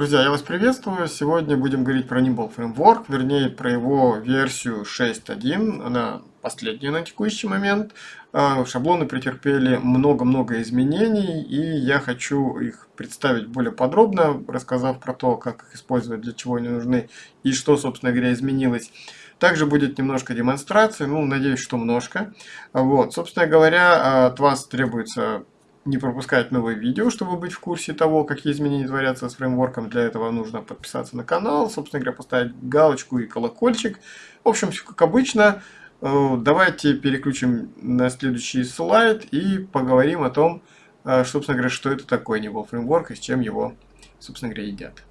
Друзья, я вас приветствую. Сегодня будем говорить про Nimble Framework, вернее про его версию 6.1. Она последняя на текущий момент. А, шаблоны претерпели много-много изменений, и я хочу их представить более подробно, рассказав про то, как их использовать, для чего они нужны и что, собственно говоря, изменилось. Также будет немножко демонстрации, ну, надеюсь, что немножко. Вот, собственно говоря, от вас требуется не пропускать новые видео, чтобы быть в курсе того, какие изменения творятся с фреймворком. Для этого нужно подписаться на канал, собственно говоря, поставить галочку и колокольчик. В общем, все как обычно. Э, давайте переключим на следующий слайд и поговорим о том, э, собственно говоря, что это такое Niveau фреймворк и с чем его, собственно говоря, едят.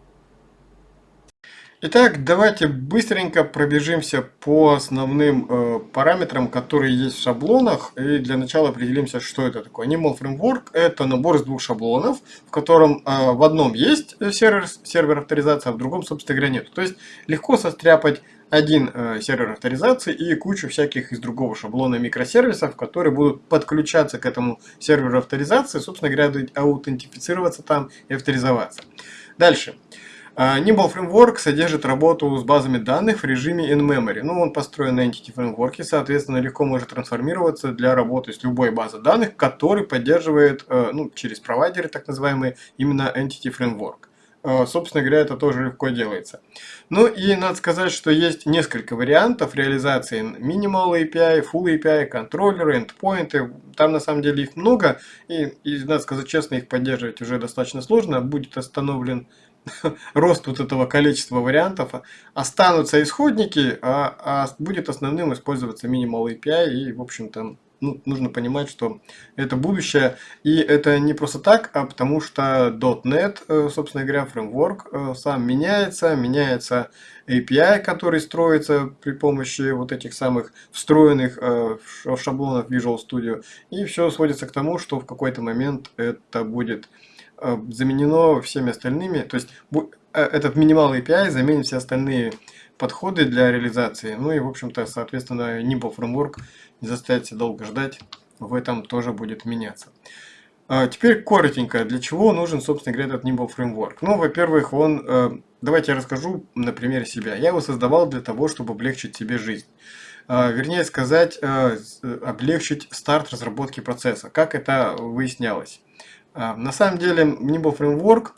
Итак, давайте быстренько пробежимся по основным э, параметрам, которые есть в шаблонах. И для начала определимся, что это такое. Animal Framework – это набор из двух шаблонов, в котором э, в одном есть сервер, сервер авторизации, а в другом, собственно говоря, нет. То есть легко состряпать один э, сервер авторизации и кучу всяких из другого шаблона микросервисов, которые будут подключаться к этому серверу авторизации, собственно говоря, аутентифицироваться там и авторизоваться. Дальше. А, Nimble Framework содержит работу с базами данных в режиме in-memory. Ну, он построен на Entity Framework, соответственно, легко может трансформироваться для работы с любой базой данных, который поддерживает, э, ну, через провайдеры, так называемые, именно Entity Framework. Э, собственно говоря, это тоже легко делается. Ну и надо сказать, что есть несколько вариантов реализации Minimal API, Full API, контроллеры, эндпоинты. Там на самом деле их много, и, и надо сказать честно, их поддерживать уже достаточно сложно. Будет остановлен рост вот этого количества вариантов, останутся исходники, а, а будет основным использоваться Minimal API, и, в общем-то, ну, нужно понимать, что это будущее, и это не просто так, а потому что .NET, э, собственно говоря, фреймворк э, сам меняется, меняется API, который строится при помощи вот этих самых встроенных э, шаблонов Visual Studio, и все сводится к тому, что в какой-то момент это будет заменено всеми остальными, то есть э, этот минимал API заменит все остальные подходы для реализации. Ну и, в общем-то, соответственно, Nimble Framework не заставит себя долго ждать, в этом тоже будет меняться. А теперь коротенько, для чего нужен, собственно говоря, этот Nimble Framework. Ну, во-первых, он, э, давайте я расскажу на примере себя. Я его создавал для того, чтобы облегчить себе жизнь. А, вернее сказать, облегчить старт разработки процесса. Как это выяснялось? А, на самом деле, Nimble Framework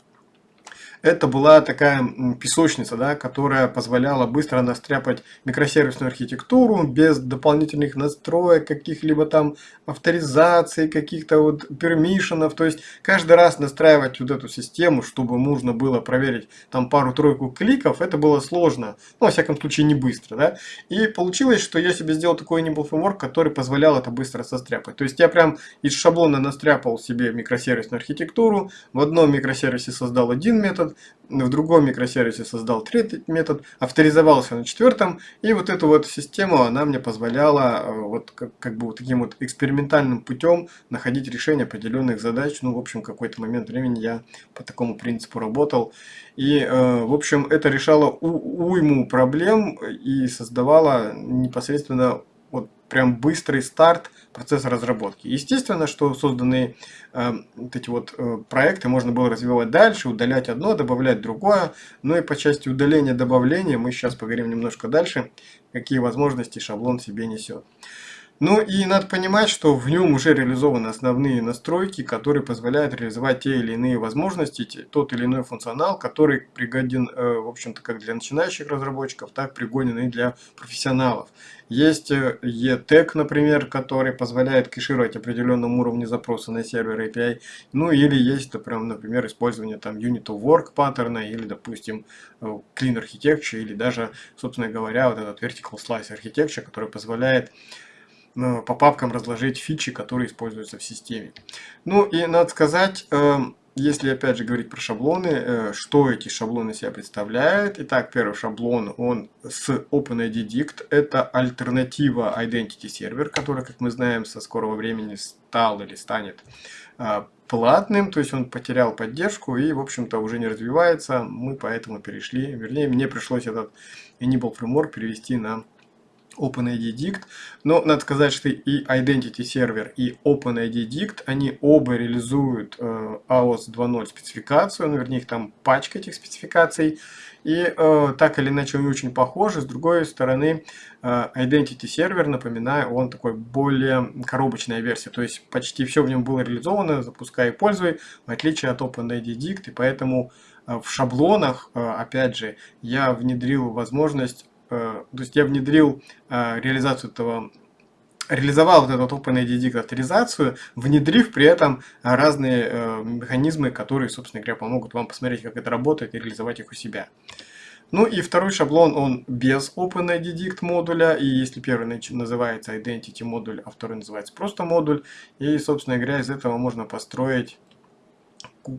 это была такая песочница, да, которая позволяла быстро настряпать микросервисную архитектуру без дополнительных настроек, каких-либо там авторизаций, каких-то вот пермишенов. То есть каждый раз настраивать вот эту систему, чтобы можно было проверить там пару-тройку кликов, это было сложно. Ну, во всяком случае, не быстро. Да? И получилось, что я себе сделал такой Nimble Framework, который позволял это быстро состряпать. То есть я прям из шаблона настряпал себе микросервисную архитектуру, в одном микросервисе создал один метод, в другом микросервисе создал третий метод, авторизовался на четвертом, и вот эту вот систему, она мне позволяла э, вот как, как бы вот таким вот экспериментальным путем находить решение определенных задач. Ну, в общем, какой-то момент времени я по такому принципу работал. И, э, в общем, это решало у, уйму проблем и создавало непосредственно вот прям быстрый старт процесса разработки. Естественно, что созданные э, вот эти вот э, проекты можно было развивать дальше, удалять одно, добавлять другое. Ну и по части удаления, добавления мы сейчас поговорим немножко дальше, какие возможности шаблон себе несет. Ну и надо понимать, что в нем уже реализованы основные настройки, которые позволяют реализовать те или иные возможности, тот или иной функционал, который пригоден, э, в общем-то, как для начинающих разработчиков, так пригоден и для профессионалов. Есть ETEC, например, который позволяет кэшировать определенном уровне запроса на сервер API. Ну или есть, например, использование там Unit of Work паттерна или, допустим, э, Clean Architecture или даже, собственно говоря, вот этот Vertical Slice Architecture, который позволяет по папкам разложить фичи, которые используются в системе. Ну и надо сказать, эм, если опять же говорить про шаблоны, э, что эти шаблоны себя представляют. Итак, первый шаблон, он с OpenID это альтернатива Identity Server, который, как мы знаем, со скорого времени стал или станет э, платным, то есть он потерял поддержку и, в общем-то, уже не развивается. Мы поэтому перешли, вернее, мне пришлось этот Enable Framework перевести на OpenID Dict. Но надо сказать, что и Identity Server, и OpenID Dict, они оба реализуют э, AOS 2.0 спецификацию, ну, вернее, их там пачка этих спецификаций. И э, так или иначе они очень похожи. С другой стороны, э, Identity Server, напоминаю, он такой более коробочная версия. То есть почти все в нем было реализовано, запускай и пользуй, в отличие от OpenID Dict. И поэтому э, в шаблонах, э, опять же, я внедрил возможность то есть я внедрил э, реализацию этого реализовал вот эту OpenID авторизацию, внедрив при этом разные э, механизмы, которые, собственно говоря, помогут вам посмотреть, как это работает и реализовать их у себя. Ну и второй шаблон, он без OpenID модуля, и если первый называется Identity модуль, а второй называется просто модуль, и, собственно говоря, из этого можно построить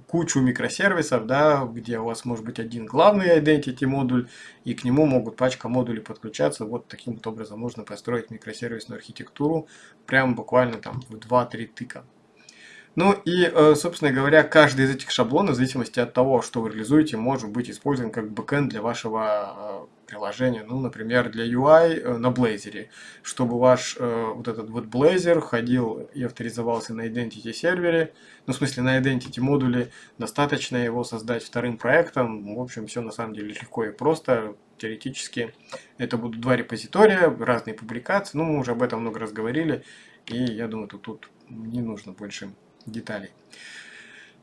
кучу микросервисов, да, где у вас может быть один главный identity модуль, и к нему могут пачка модулей подключаться. Вот таким вот образом можно построить микросервисную архитектуру, прям буквально там в 2-3 тыка. Ну и, э, собственно говоря, каждый из этих шаблонов, в зависимости от того, что вы реализуете, может быть использован как бэкэнд для вашего э, приложения. Ну, например, для UI э, на Blazor, чтобы ваш вот этот вот Blazor ходил и авторизовался на Identity сервере, ну, в смысле, на Identity модуле, достаточно его создать вторым проектом. В общем, все на самом деле легко и просто. Теоретически это будут два репозитория, разные публикации. Ну, мы уже об этом много раз говорили. И я думаю, тут, тут не нужно больше деталей.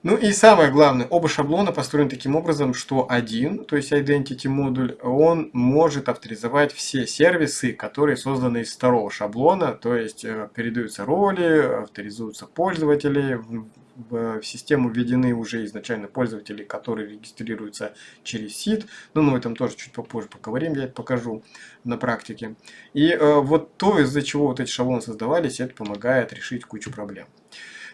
Ну и самое главное, оба шаблона построены таким образом, что один, то есть Identity модуль, он может авторизовать все сервисы, которые созданы из второго шаблона, то есть э, передаются роли, авторизуются пользователи, в систему введены уже изначально пользователи, которые регистрируются через сит. Ну, мы этом тоже чуть попозже поговорим, я это покажу на практике. И э, вот то, из-за чего вот эти шаблоны создавались, это помогает решить кучу проблем.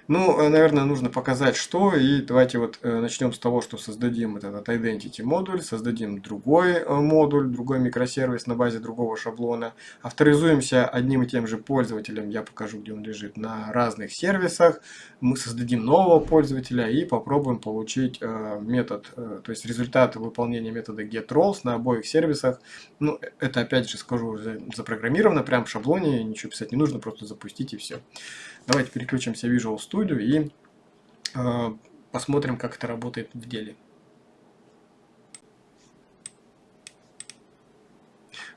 Ну, э, наверное, нужно показать, что. И давайте вот э, начнем с того, что создадим этот Identity модуль, создадим другой э, модуль, другой микросервис на базе другого шаблона. Авторизуемся одним и тем же пользователем, я покажу, где он лежит, на разных сервисах. Мы создадим нового пользователя и попробуем получить метод, то есть результат выполнения метода getRoles на обоих сервисах. Ну, это опять же скажу, запрограммировано прямо в шаблоне, ничего писать не нужно, просто запустить и все. Давайте переключимся в Visual Studio и э, посмотрим, как это работает в деле.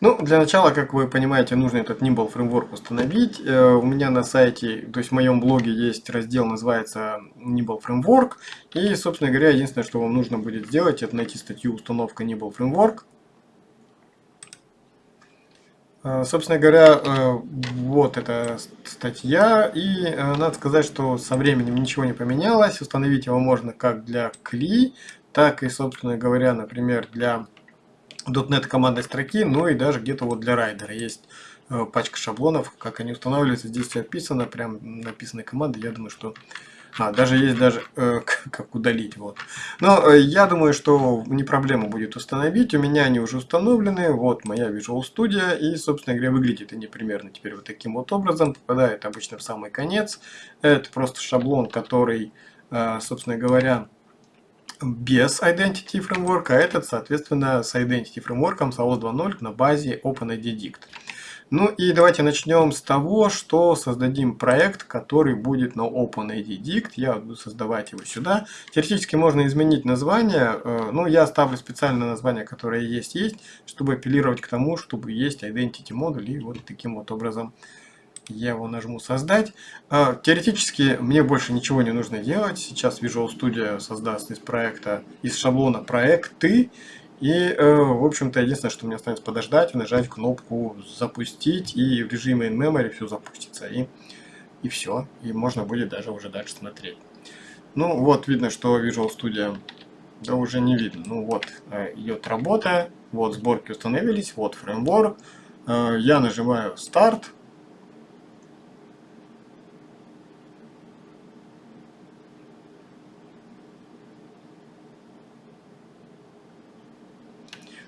Ну, для начала, как вы понимаете, нужно этот Nimble Framework установить. Э, у меня на сайте, то есть в моем блоге есть раздел, называется Nimble Framework. И, собственно говоря, единственное, что вам нужно будет сделать, это найти статью установка Nimble Framework. Э, собственно говоря, э, вот эта статья, и э, надо сказать, что со временем ничего не поменялось. Установить его можно как для CLI, так и, собственно говоря, например, для .NET командной строки, ну и даже где-то вот для райдера. Есть пачка шаблонов, как они устанавливаются, здесь все описано, прям написаны команды, я думаю, что а, даже есть даже э, как удалить. Вот. Но э, я думаю, что не проблема будет установить. У меня они уже установлены. Вот моя Visual Studio. И, собственно говоря, выглядит они примерно теперь вот таким вот образом. Попадает обычно в самый конец. Это просто шаблон, который, э, собственно говоря, без Identity Framework, а этот, соответственно, с Identity Framework, AOS 2.0 на базе OpenID Dict. Ну и давайте начнем с того, что создадим проект, который будет на OpenID Dict. Я буду создавать его сюда. Теоретически можно изменить название, э, но я оставлю специальное название, которое есть, есть, чтобы апеллировать к тому, чтобы есть Identity модуль. И вот таким вот образом я его нажму создать. Э, теоретически мне больше ничего не нужно делать. Сейчас Visual Studio создаст из проекта, из шаблона проекты. И, э, в общем-то, единственное, что мне останется подождать, нажать кнопку «Запустить», и в режиме in-memory все запустится, и, и все. И можно будет даже уже дальше смотреть. Ну, вот видно, что Visual Studio, да уже не видно. Ну, вот э, идет работа, вот сборки установились, вот фреймворк. Э, я нажимаю «Старт»,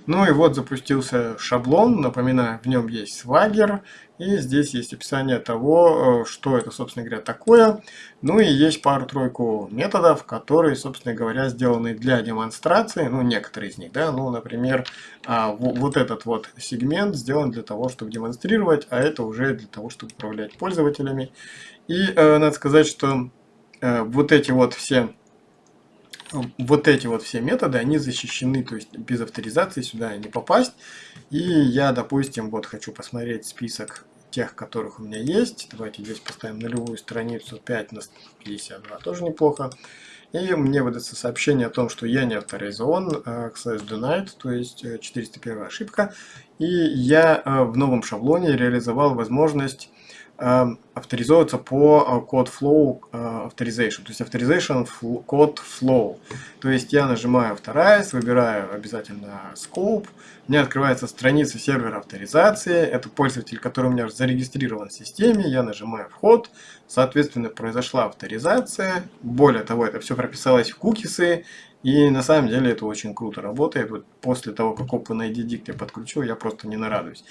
Ну и вот запустился шаблон, напоминаю, в нем есть Swagger, и здесь есть описание того, э, что это, собственно говоря, такое. Ну и есть пару-тройку методов, которые, собственно говоря, сделаны для демонстрации, ну некоторые из них, да, ну, например, а, вот этот вот сегмент сделан для того, чтобы демонстрировать, а это уже для того, чтобы управлять пользователями. И э, надо сказать, что э, вот эти вот все вот эти вот все методы, они защищены, то есть без авторизации сюда не попасть. И я, допустим, вот хочу посмотреть список тех, которых у меня есть. Давайте здесь поставим нулевую страницу 5 на 52, тоже неплохо. И мне выдастся сообщение о том, что я не авторизован, access denied, то есть 401 э, ошибка. И я э, в новом шаблоне реализовал возможность авторизовываться по код э, flow э, authorization, то есть authorization код flow. То есть я нажимаю авторайз, выбираю обязательно scope, мне открывается страница сервера авторизации, это пользователь, который у меня зарегистрирован в системе, я нажимаю вход, соответственно произошла авторизация, более того это все прописалось в кукисы, и на самом деле это очень круто работает. Вот после того, как OpenID Dict я подключил, я просто не нарадуюсь.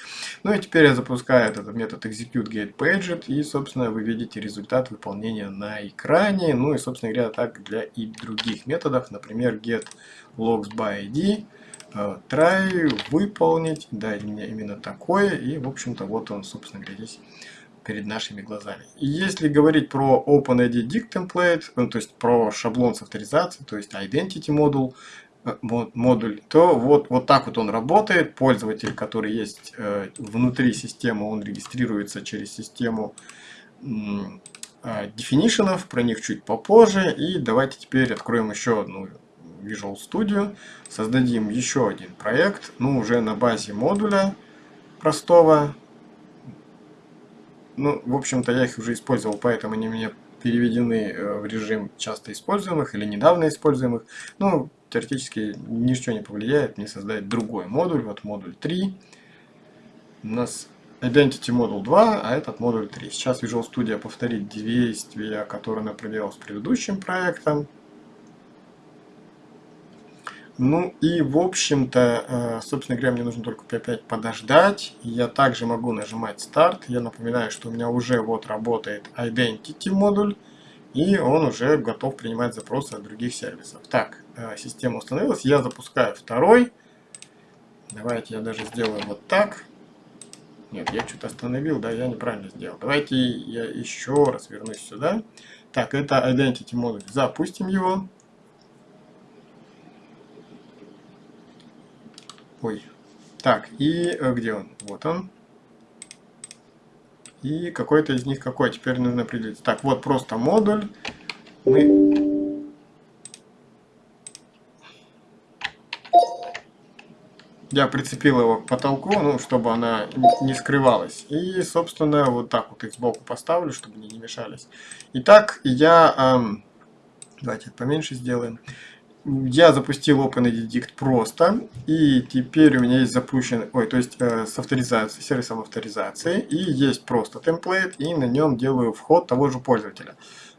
Ну и теперь я запускаю этот метод execute get paged, и, собственно, вы видите результат выполнения на экране. Ну и, собственно говоря, так для и других методов, например, get logs by ID, э, try выполнить, да, именно такое, и, в общем-то, вот он, собственно говоря, здесь перед нашими глазами. И если говорить про OpenID Dict Template, ну, то есть про шаблон с авторизацией, то есть Identity модуль, э, модуль, то вот, вот так вот он работает. Пользователь, который есть э, внутри системы, он регистрируется через систему э, definition, про них чуть попозже. И давайте теперь откроем еще одну Visual Studio, создадим еще один проект, ну уже на базе модуля простого, ну, в общем-то, я их уже использовал, поэтому они меня переведены э, в режим часто используемых или недавно используемых. Ну, теоретически ничего не повлияет мне создать другой модуль. Вот модуль 3. У нас Identity модуль 2, а этот модуль 3. Сейчас Visual Studio повторит действия, которые она проделала с предыдущим проектом. Ну и в общем-то, э, собственно говоря, мне нужно только опять подождать. Я также могу нажимать старт. Я напоминаю, что у меня уже вот работает Identity модуль. И он уже готов принимать запросы от других сервисов. Так, э, система установилась. Я запускаю второй. Давайте я даже сделаю вот так. Нет, я что-то остановил, да, я неправильно сделал. Давайте я еще раз вернусь сюда. Так, это Identity модуль. Запустим его. Ой. Так, и э, где он? Вот он. И какой-то из них какой? Теперь нужно определить. Так, вот просто модуль. Мы... Я прицепил его к потолку, ну, чтобы она не скрывалась. И, собственно, вот так вот их сбоку поставлю, чтобы они не мешались. Итак, я... Эм, давайте поменьше сделаем я запустил OpenEdit просто, и теперь у меня есть запущен, ой, то есть э, с авторизацией, сервисом авторизации, и есть просто темплейт, и на нем делаю вход того же пользователя.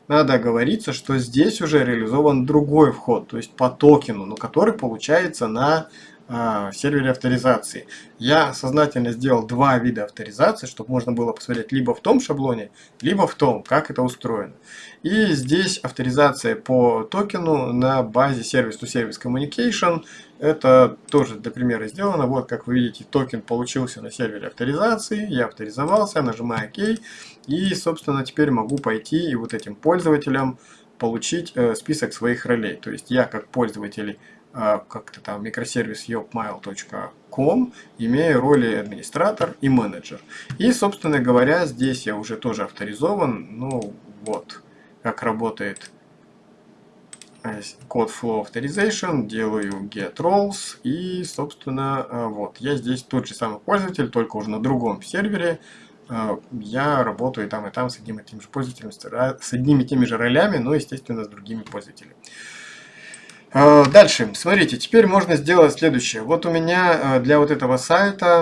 Надо оговориться, что здесь уже реализован другой вход, то есть по токену, но который получается на э, сервере авторизации. Я сознательно сделал два вида авторизации, чтобы можно было посмотреть либо в том шаблоне, либо в том, как это устроено. И здесь авторизация по токену на базе Service-to-Service Communication. Это тоже для примера сделано. Вот, как вы видите, токен получился на сервере авторизации. Я авторизовался, нажимаю ОК. И, собственно, теперь могу пойти и вот этим пользователям получить э, список своих ролей. То есть я как пользователь как-то там микросервис yopmail.com имею роли администратор и менеджер. И, собственно говоря, здесь я уже тоже авторизован. Ну, вот как работает э, код flow authorization, делаю get roles и, собственно, э, вот, я здесь тот же самый пользователь, только уже на другом сервере. Э, я работаю там и там с одним и тем же пользователем, с одними и теми же ролями, но, естественно, с другими пользователями. Дальше, смотрите, теперь можно сделать следующее. Вот у меня для вот этого сайта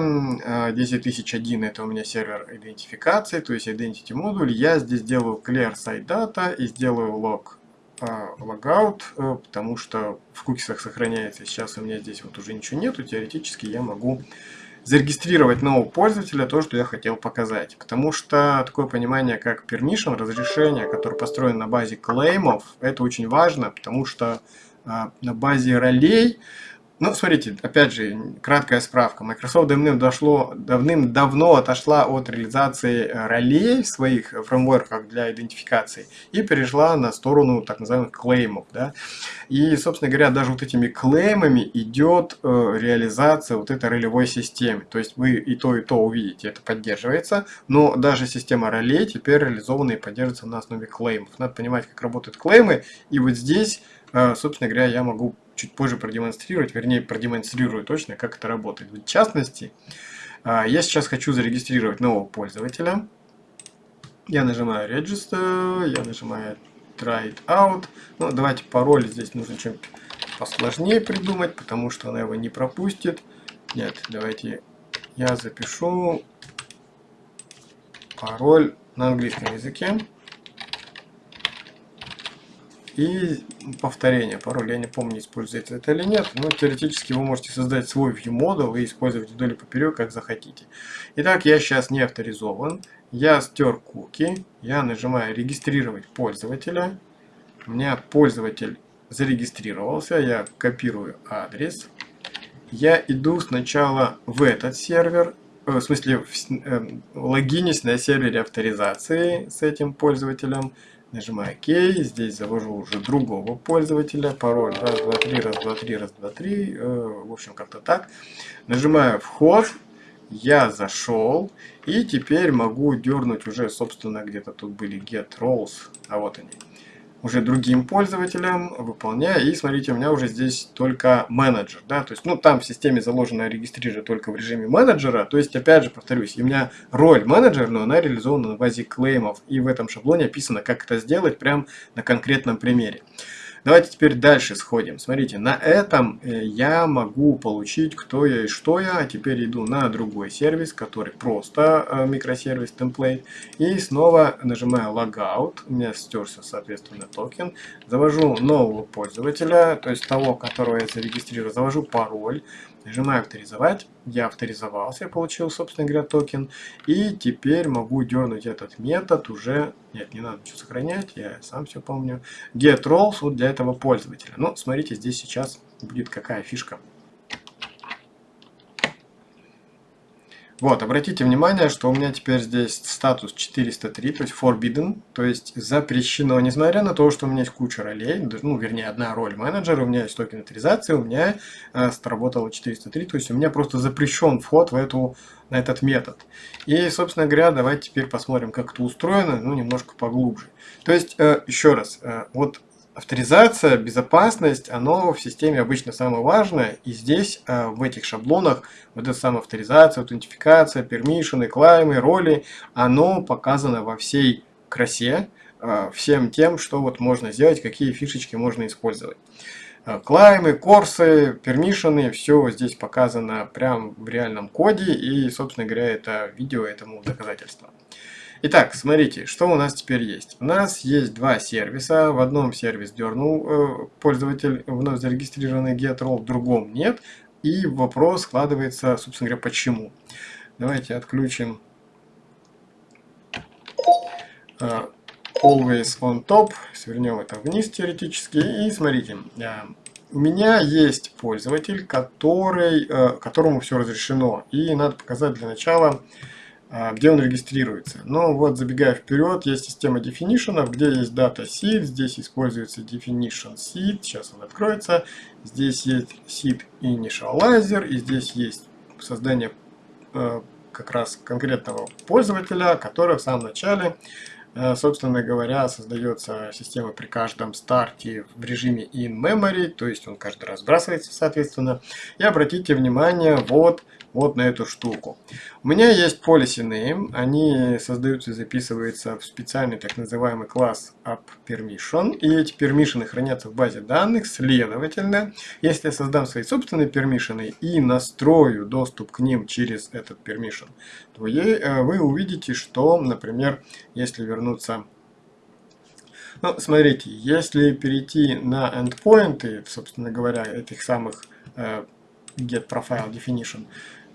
10001 это у меня сервер идентификации, то есть identity модуль. Я здесь делаю clear site data и сделаю log логаут, потому что в кукисах сохраняется. Сейчас у меня здесь вот уже ничего нету. Теоретически я могу зарегистрировать нового пользователя, то, что я хотел показать. Потому что такое понимание, как permission, разрешение, которое построено на базе клеймов, это очень важно, потому что на базе ролей ну, смотрите, опять же, краткая справка. Microsoft давным-давно давным отошла от реализации э, ролей в своих фреймворках для идентификации и перешла на сторону так называемых клеймов. Да? И, собственно говоря, даже вот этими клеймами идет э, реализация вот этой ролевой системы. То есть вы и то, и то увидите, это поддерживается, но даже система ролей теперь реализована и поддерживается на основе клеймов. Надо понимать, как работают клеймы, и вот здесь, собственно говоря, я могу чуть позже продемонстрировать, вернее продемонстрирую точно, как это работает. В частности, а, я сейчас хочу зарегистрировать нового пользователя. Я нажимаю Register, я нажимаю Try it out. Ну, давайте пароль здесь нужно чем-то посложнее придумать, потому что она его не пропустит. Нет, давайте я запишу пароль на английском языке. И повторение пароля, я не помню, используется это или нет, но теоретически вы можете создать свой ViewModel и использовать вдоль и поперек, как захотите. Итак, я сейчас не авторизован, я стер куки, я нажимаю регистрировать пользователя, у меня пользователь зарегистрировался, я копирую адрес, я иду сначала в этот сервер, э, в смысле в, э, логинюсь на сервере авторизации с этим пользователем, Нажимаю ОК. Здесь завожу уже другого пользователя. Пароль раз, два, три, раз, два, три, раз, два, три. Э, в общем, как-то так. Нажимаю вход. Я зашел. И теперь могу дернуть уже, собственно, где-то тут были get roles. А вот они уже другим пользователям, выполняя. И смотрите, у меня уже здесь только менеджер. Да? То есть, ну, там в системе заложено регистрировать только в режиме менеджера. То есть, опять же, повторюсь, у меня роль менеджер, но она реализована на базе клеймов. И в этом шаблоне описано, как это сделать прямо на конкретном примере. Давайте теперь дальше сходим. Смотрите, на этом э, я могу получить кто я и что я. А теперь иду на другой сервис, который просто э, микросервис template. И снова нажимаю logout. У меня стерся, соответственно, токен. Завожу нового пользователя, то есть того, которого я зарегистрирую. Завожу пароль. Нажимаю авторизовать. Я авторизовался, я получил, собственно говоря, токен. И теперь могу дернуть этот метод уже... Нет, не надо ничего сохранять, я сам все помню. Get roles вот для этого пользователя. Ну, смотрите, здесь сейчас будет какая фишка. Вот, обратите внимание, что у меня теперь здесь статус 403, то есть forbidden, то есть запрещено, несмотря на то, что у меня есть куча ролей, ну, вернее, одна роль менеджера, у меня есть токен авторизации, у меня э, сработало 403, то есть у меня просто запрещен вход в эту, на этот метод. И, собственно говоря, давайте теперь посмотрим, как это устроено, ну, немножко поглубже. То есть, э, еще раз, э, вот Авторизация, безопасность, оно в системе обычно самое важное. И здесь, э, в этих шаблонах, вот эта самая авторизация, аутентификация, пермишины, клаймы, роли, оно показано во всей красе, э, всем тем, что вот можно сделать, какие фишечки можно использовать. Э, клаймы, корсы, пермишины, все здесь показано прямо в реальном коде. И, собственно говоря, это видео этому доказательство. Итак, смотрите, что у нас теперь есть. У нас есть два сервиса. В одном сервис дернул э, пользователь вновь зарегистрированный GetRoll, в другом нет. И вопрос складывается, собственно говоря, почему. Давайте отключим э, Always on top. Свернем это вниз теоретически. И смотрите, э, у меня есть пользователь, который, которому все разрешено. И надо показать для начала где он регистрируется. Но вот забегая вперед, есть система definition, где есть data seed, здесь используется definition seed, сейчас он откроется. Здесь есть seed initializer, и здесь есть создание э, как раз конкретного пользователя, который в самом начале, э, собственно говоря, создается система при каждом старте в режиме in memory, то есть он каждый раз сбрасывается, соответственно. И обратите внимание, вот вот на эту штуку. У меня есть policy name, они создаются и записываются в специальный так называемый класс appPermission, и эти пермишины хранятся в базе данных, следовательно, если я создам свои собственные пермишины и настрою доступ к ним через этот permission, то э, вы увидите, что, например, если вернуться Ну, смотрите, если перейти на endpoint, собственно говоря, этих самых э, get profile definition,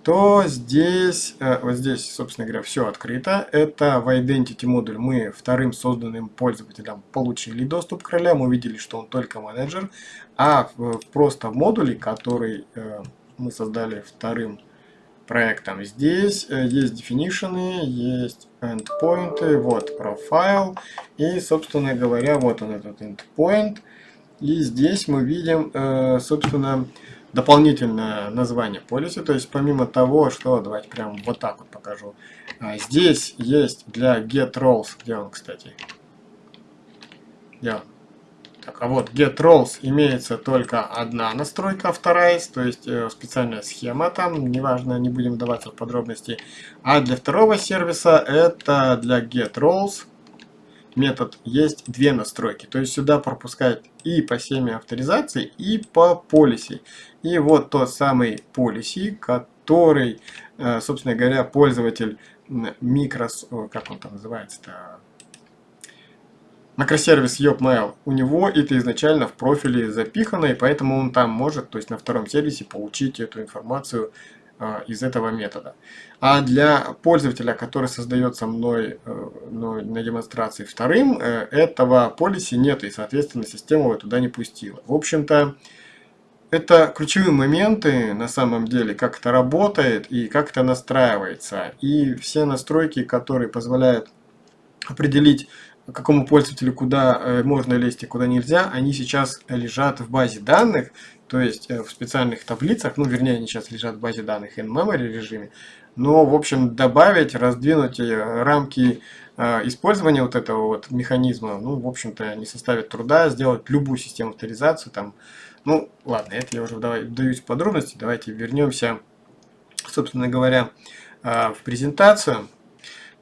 то здесь, э, вот здесь, собственно говоря, все открыто. Это в Identity модуль мы вторым созданным пользователям получили доступ к ролям, увидели, что он только менеджер, а просто в модуле, который э, мы создали вторым проектом, здесь э, есть definition, есть endpoint, вот profile, и, собственно говоря, вот он этот endpoint, и здесь мы видим, собственно, дополнительное название полиса. То есть помимо того, что давайте прям вот так вот покажу. А, здесь есть для get roles, где он, кстати? Где он? Так, а вот get roles имеется только одна настройка, вторая, то есть э, специальная схема там, неважно, не будем вдаваться в подробности. А для второго сервиса это для get roles метод есть две настройки. То есть сюда пропускать и по семе авторизации, и по полиси. И вот тот самый полиси, который, э, собственно говоря, пользователь микрос... Как он там называется-то? Макросервис YopMail, у него это изначально в профиле запихано, и поэтому он там может, то есть на втором сервисе, получить эту информацию из этого метода. А для пользователя, который создается мной, э, мной на демонстрации вторым, э, этого полиси нет, и, соответственно, система его туда не пустила. В общем-то, это ключевые моменты на самом деле, как это работает и как это настраивается. И все настройки, которые позволяют определить, какому пользователю куда э, можно лезть и куда нельзя, они сейчас лежат в базе данных, то есть э, в специальных таблицах, ну вернее они сейчас лежат в базе данных in-memory режиме, но в общем добавить, раздвинуть э, рамки э, использования вот этого вот механизма, ну в общем-то не составит труда сделать любую систему авторизации там, ну ладно, это я уже вдаюсь в подробности, давайте вернемся, собственно говоря, в презентацию.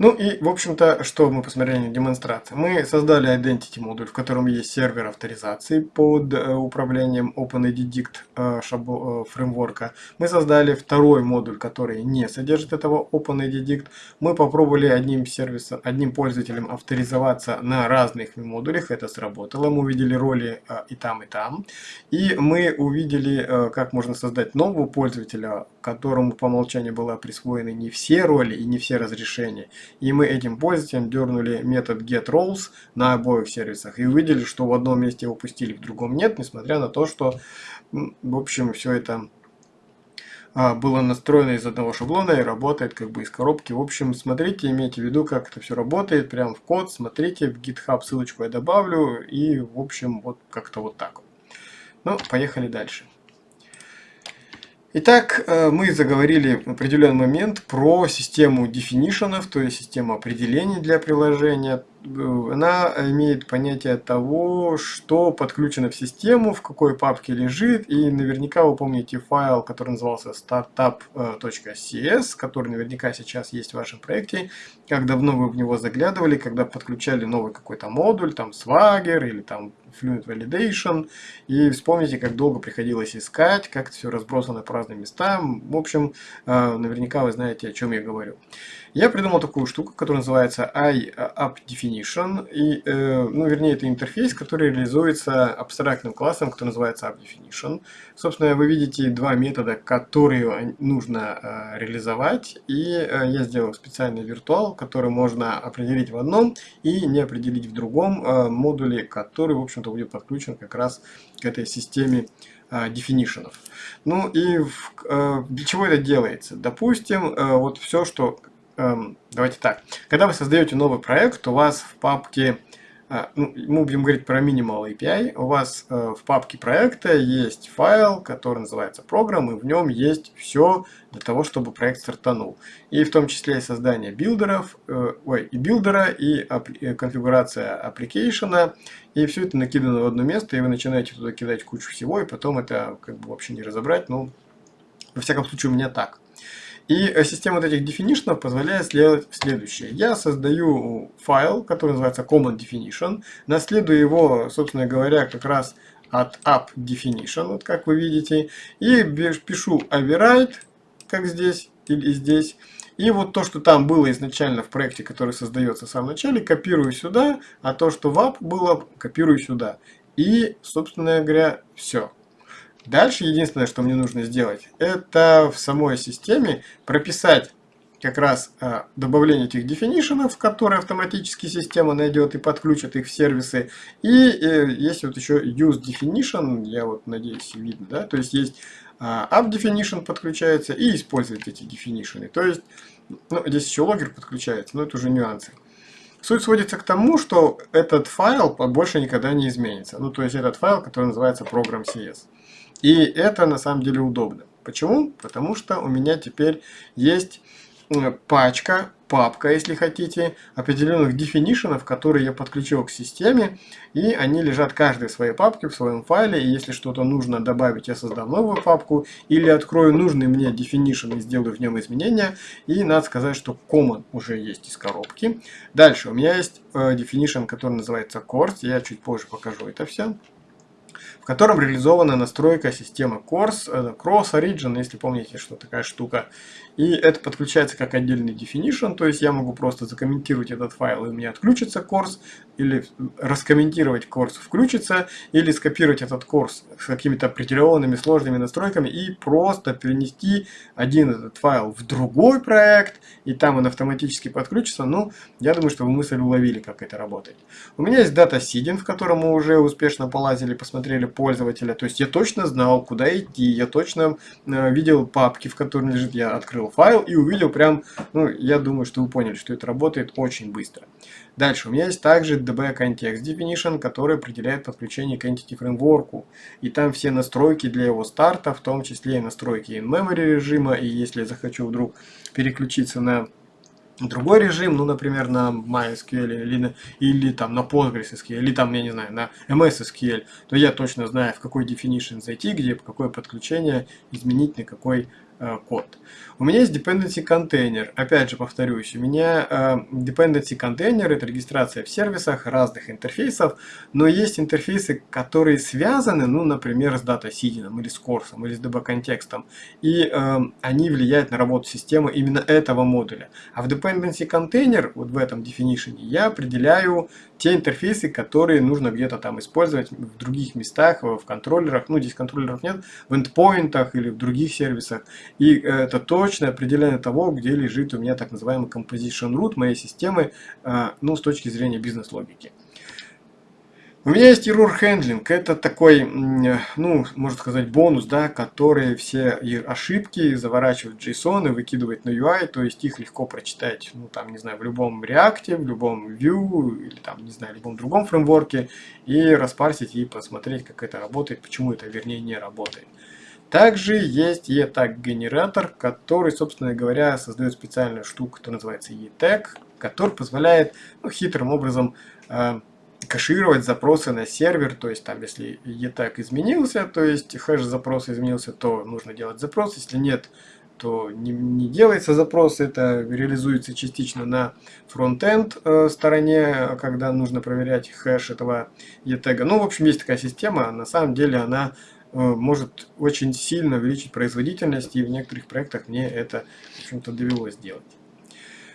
Ну и, в общем-то, что мы посмотрели на демонстрации. Мы создали Identity модуль, в котором есть сервер авторизации под э, управлением OpenIDDict э, э, фреймворка. Мы создали второй модуль, который не содержит этого OpenIDDict. Мы попробовали одним сервисом, одним пользователем авторизоваться на разных модулях. Это сработало. Мы увидели роли и там, и там. И мы увидели, как можно создать нового пользователя, которому по умолчанию была присвоены не все роли и не все разрешения. И мы этим пользователем дернули метод getRoles на обоих сервисах и увидели, что в одном месте его пустили, в другом нет, несмотря на то, что, в общем, все это а, было настроено из одного шаблона и работает как бы из коробки. В общем, смотрите, имейте в виду, как это все работает, прям в код, смотрите, в GitHub ссылочку я добавлю, и, в общем, вот как-то вот так. Ну, поехали дальше. Итак, э, мы заговорили в определенный момент про систему definitionов, то есть систему определений для приложения. Э, она имеет понятие того, что подключено в систему, в какой папке лежит, и наверняка вы помните файл, который назывался startup.cs, который наверняка сейчас есть в вашем проекте, как давно вы в него заглядывали, когда подключали новый какой-то модуль, там Swagger или там Fluent Validation, и вспомните, как долго приходилось искать, как все разбросано по разным местам. В общем, э, наверняка вы знаете, о чем я говорю. Я придумал такую штуку, которая называется iAppDefinition, и, э, ну, вернее, это интерфейс, который реализуется абстрактным классом, который называется AppDefinition. Собственно, вы видите два метода, которые нужно э, реализовать, и я сделал специальный виртуал, который можно определить в одном и не определить в другом модуле, который, в общем общем-то, будет подключен как раз к этой системе а, definition. Ну и в, а, для чего это делается? Допустим, а, вот все, что... Эм, давайте так. Когда вы создаете новый проект, у вас в папке а, ну, мы будем говорить про Minimal API. У вас э, в папке проекта есть файл, который называется программ, и в нем есть все для того, чтобы проект стартанул. И в том числе создание билдеров, э, ой, и билдера, и э, конфигурация application, и все это накидано в одно место, и вы начинаете туда кидать кучу всего, и потом это как бы вообще не разобрать. Ну, во всяком случае, у меня так. И э, система вот этих definition позволяет сделать следующее. Я создаю файл, который называется common definition, наследую его, собственно говоря, как раз от app definition, вот как вы видите, и пишу override, как здесь, или здесь. И вот то, что там было изначально в проекте, который создается в самом начале, копирую сюда, а то, что в app было, копирую сюда. И, собственно говоря, все. Дальше единственное, что мне нужно сделать, это в самой системе прописать как раз э, добавление этих definitionов, которые автоматически система найдет и подключит их в сервисы. И э, есть вот еще use definition, я вот надеюсь видно, да, то есть есть э, app definition подключается и использовать эти definition. То есть, ну, здесь еще логер подключается, но это уже нюансы. Суть сводится к тому, что этот файл больше никогда не изменится. Ну, то есть этот файл, который называется program.cs. И это на самом деле удобно. Почему? Потому что у меня теперь есть пачка, папка, если хотите, определенных definitionов, которые я подключил к системе, и они лежат каждый в своей папке, в своем файле, и если что-то нужно добавить, я создам новую папку, или открою нужный мне definition и сделаю в нем изменения, и надо сказать, что common уже есть из коробки. Дальше у меня есть э, definition, который называется course, я чуть позже покажу это все в котором реализована настройка системы Course, э, Cross Origin, если помните, что такая штука. И это подключается как отдельный definition, то есть я могу просто закомментировать этот файл, и у меня отключится course, или раскомментировать course включится, или скопировать этот course с какими-то определенными сложными настройками и просто перенести один этот файл в другой проект, и там он автоматически подключится. Ну, я думаю, что вы мысль уловили, как это работает. У меня есть дата seeding, в котором мы уже успешно полазили, посмотрели пользователя. То есть я точно знал, куда идти, я точно э, видел папки, в которых лежит, я открыл файл и увидел прям, ну, я думаю, что вы поняли, что это работает очень быстро. Дальше, у меня есть также DB Context Definition, который определяет подключение к Entity Framework. И там все настройки для его старта, в том числе и настройки in-memory режима. И если я захочу вдруг переключиться на другой режим, ну, например, на MySQL или, на, или там на PostgreSQL, или там, я не знаю, на MSSQL, то я точно знаю, в какой definition зайти, где, какое подключение изменить, на какой Э, код. У меня есть dependency контейнер. Опять же повторюсь, у меня э, dependency контейнер это регистрация в сервисах разных интерфейсов, но есть интерфейсы, которые связаны, ну, например, с дата-сидином или с курсом, или с DB-контекстом, и э, они влияют на работу системы именно этого модуля. А в dependency контейнер, вот в этом definition, я определяю те интерфейсы, которые нужно где-то там использовать в других местах, в контроллерах, ну, здесь контроллеров нет, в эндпоинтах или в других сервисах. И это точное определение того, где лежит у меня так называемый composition root моей системы, а, ну, с точки зрения бизнес-логики. У меня есть error handling. Это такой, ну, можно сказать, бонус, да, который все ошибки заворачивает в JSON и выкидывает на UI, то есть их легко прочитать, ну, там, не знаю, в любом React, в любом Vue или там, не знаю, в любом другом фреймворке и распарсить и посмотреть, как это работает, почему это, вернее, не работает. Также есть E-Tag генератор, который, собственно говоря, создает специальную штуку, которая называется E-Tag, который позволяет ну, хитрым образом э, кэшировать запросы на сервер, то есть там если E-Tag изменился, то есть хэш запроса изменился, то нужно делать запрос, если нет, то не, не делается запрос, это реализуется частично на фронтенд э, стороне, когда нужно проверять хэш этого E-тега. Ну, в общем, есть такая система, на самом деле она может очень сильно увеличить производительность, и в некоторых проектах мне это, в общем-то, довелось сделать.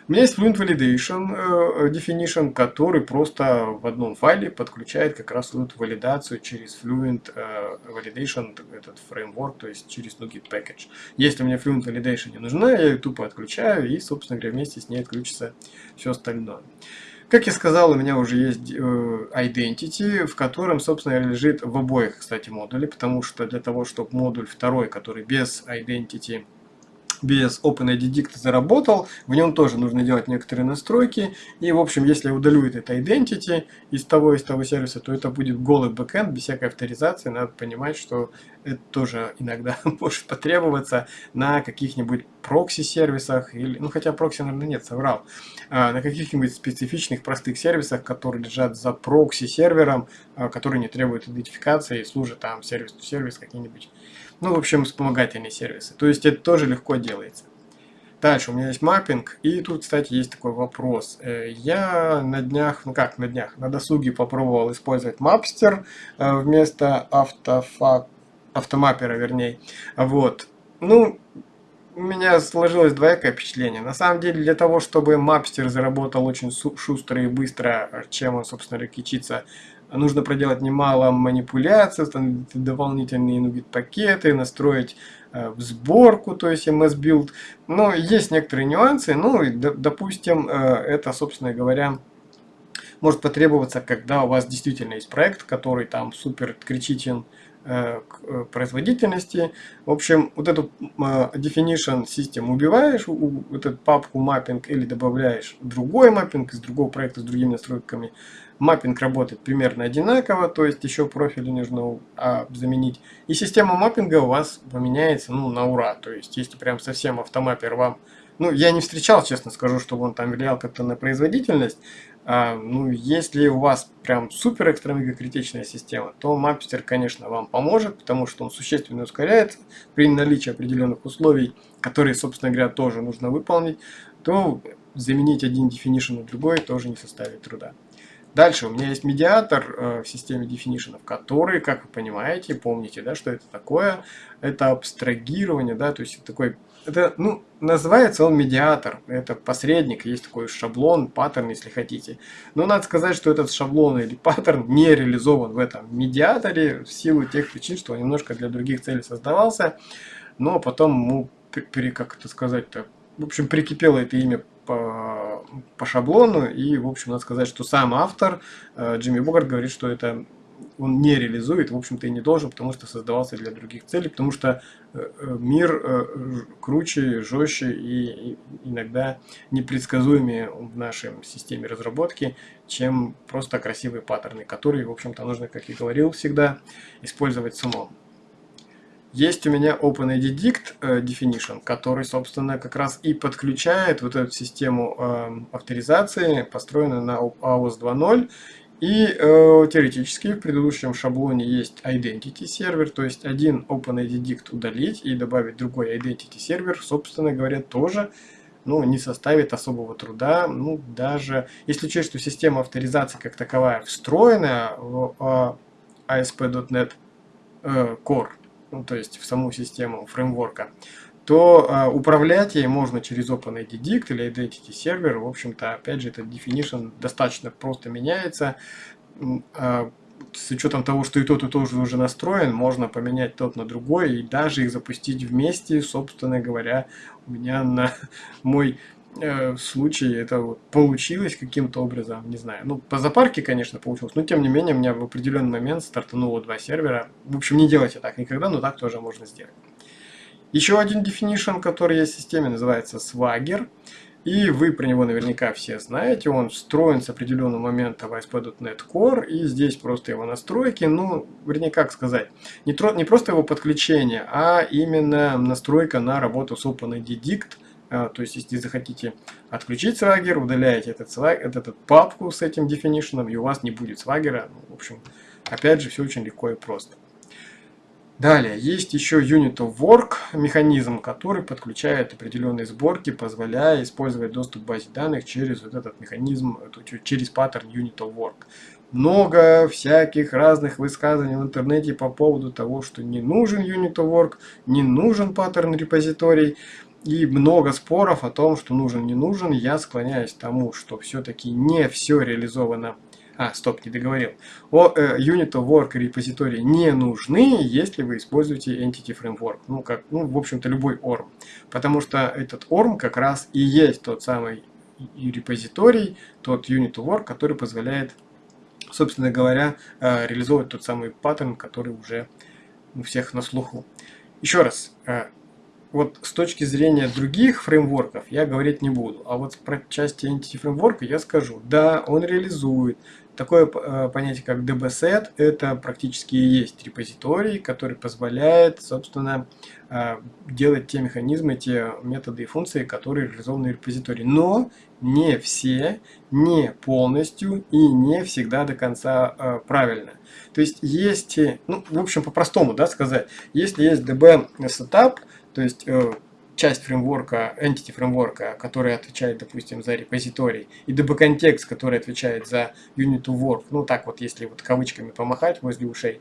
У меня есть Fluent Validation э, Definition, который просто в одном файле подключает как раз эту валидацию через Fluent э, Validation, этот фреймворк, то есть через NuGet Package. Если мне Fluent Validation не нужна, я ее тупо отключаю, и, собственно говоря, вместе с ней отключится все остальное. Как я сказал, у меня уже есть э, Identity, в котором, собственно, лежит в обоих, кстати, модуле, потому что для того, чтобы модуль второй, который без Identity без OpenID заработал, в нем тоже нужно делать некоторые настройки. И, в общем, если я удалю это Identity из того из того сервиса, то это будет голый бэкэнд без всякой авторизации. Надо понимать, что это тоже иногда может потребоваться на каких-нибудь прокси-сервисах, или, ну хотя прокси, наверное, нет, соврал, а, на каких-нибудь специфичных простых сервисах, которые лежат за прокси-сервером, а, который не требует идентификации и служит там сервис-то-сервис какие-нибудь ну, в общем, вспомогательные сервисы. То есть это тоже легко делается. Дальше у меня есть маппинг, и тут, кстати, есть такой вопрос. Э, я на днях, ну как на днях, на досуге попробовал использовать Mapster э, вместо автофа, автомаппера, вернее. Вот. Ну, у меня сложилось двоякое впечатление. На самом деле, для того, чтобы мапстер заработал очень шустро и быстро, чем он, собственно, кичится, нужно проделать немало манипуляций, дополнительные NuGet пакеты, настроить э, сборку, то есть MS Build. Но есть некоторые нюансы, ну, и, допустим, э, это, собственно говоря, может потребоваться, когда у вас действительно есть проект, который там супер критичен, Э, к э, производительности. В общем, вот эту э, definition system убиваешь, вот эту папку маппинг или добавляешь другой маппинг из другого проекта с другими настройками. Маппинг работает примерно одинаково, то есть еще профили нужно а, заменить. И система маппинга у вас поменяется ну, на ура. То есть, если прям совсем автомаппер вам ну, я не встречал, честно скажу, чтобы он там влиял как-то на производительность. А, ну, если у вас прям супер экстра критичная система, то Mapster, конечно, вам поможет, потому что он существенно ускоряется при наличии определенных условий, которые, собственно говоря, тоже нужно выполнить, то заменить один definition на другой тоже не составит труда. Дальше у меня есть медиатор э, в системе definition, который, как вы понимаете, помните, да, что это такое, это абстрагирование, да, то есть такой это, ну, называется он медиатор. Это посредник, есть такой шаблон, паттерн, если хотите. Но надо сказать, что этот шаблон или паттерн не реализован в этом медиаторе в силу тех причин, что он немножко для других целей создавался. Но потом ему, как это сказать-то, в общем, прикипело это имя по, по шаблону. И, в общем, надо сказать, что сам автор, э, Джимми Богарт, говорит, что это он не реализует, в общем-то и не должен, потому что создавался для других целей, потому что э, э, мир э, круче, жестче и иногда непредсказуемее в нашей системе разработки, чем просто красивые паттерны, которые, в общем-то, нужно, как я говорил всегда, использовать самому. Есть у меня OpenID Definition, который, собственно, как раз и подключает вот эту систему авторизации, построенную на AOS 2.0, и э, теоретически в предыдущем шаблоне есть Identity сервер, то есть один OpenID удалить и добавить другой Identity сервер, собственно говоря, тоже ну, не составит особого труда. Ну, даже если учесть, что система авторизации как таковая встроена в э, ASP.NET э, Core, ну, то есть в саму систему фреймворка, то э, управлять ей можно через OpenID Dict или Identity Server. В общем-то, опять же, этот definition достаточно просто меняется. Э, с учетом того, что и тот, и тот уже настроен, можно поменять тот на другой и даже их запустить вместе, собственно говоря, у меня на мой э, случай это вот получилось каким-то образом, не знаю. Ну, по запарке, конечно, получилось, но тем не менее у меня в определенный момент стартануло два сервера. В общем, не делайте так никогда, но так тоже можно сделать. Еще один definition, который есть в системе, называется Swagger. И вы про него наверняка все знаете. Он встроен с определенного момента в ASP.NET Core. И здесь просто его настройки. Ну, вернее, как сказать. Не, тро, не просто его подключение, а именно настройка на работу с OpenID Dict. А, то есть, если захотите отключить Swagger, удаляете этот, этот, этот папку с этим definition, и у вас не будет Swagger. Ну, в общем, опять же, все очень легко и просто. Далее, есть еще Unit of Work, механизм, который подключает определенные сборки, позволяя использовать доступ к базе данных через вот этот механизм, через паттерн Unit of Work. Много всяких разных высказываний в интернете по поводу того, что не нужен Unit of Work, не нужен паттерн репозиторий. И много споров о том, что нужен, не нужен. Я склоняюсь к тому, что все-таки не все реализовано а, стоп, не договорил. О, э, Unit of Work репозитории не нужны, если вы используете Entity Framework. Ну, как, ну, в общем-то, любой ORM. Потому что этот ORM как раз и есть тот самый репозиторий, тот Unit of Work, который позволяет, собственно говоря, э, реализовывать тот самый паттерн, который уже у всех на слуху. Еще раз, э, вот с точки зрения других фреймворков я говорить не буду. А вот про части Entity фреймворка я скажу. Да, он реализует Такое э, понятие, как dbset, это практически и есть репозиторий, который позволяет, собственно, э, делать те механизмы, те методы и функции, которые реализованы в репозитории. Но не все, не полностью и не всегда до конца э, правильно. То есть есть, ну, в общем, по-простому да, сказать, если есть db setup, то есть часть фреймворка, entity фреймворка, который отвечает, допустим, за репозиторий, и db-контекст, который отвечает за unit to work, ну так вот, если вот кавычками помахать возле ушей,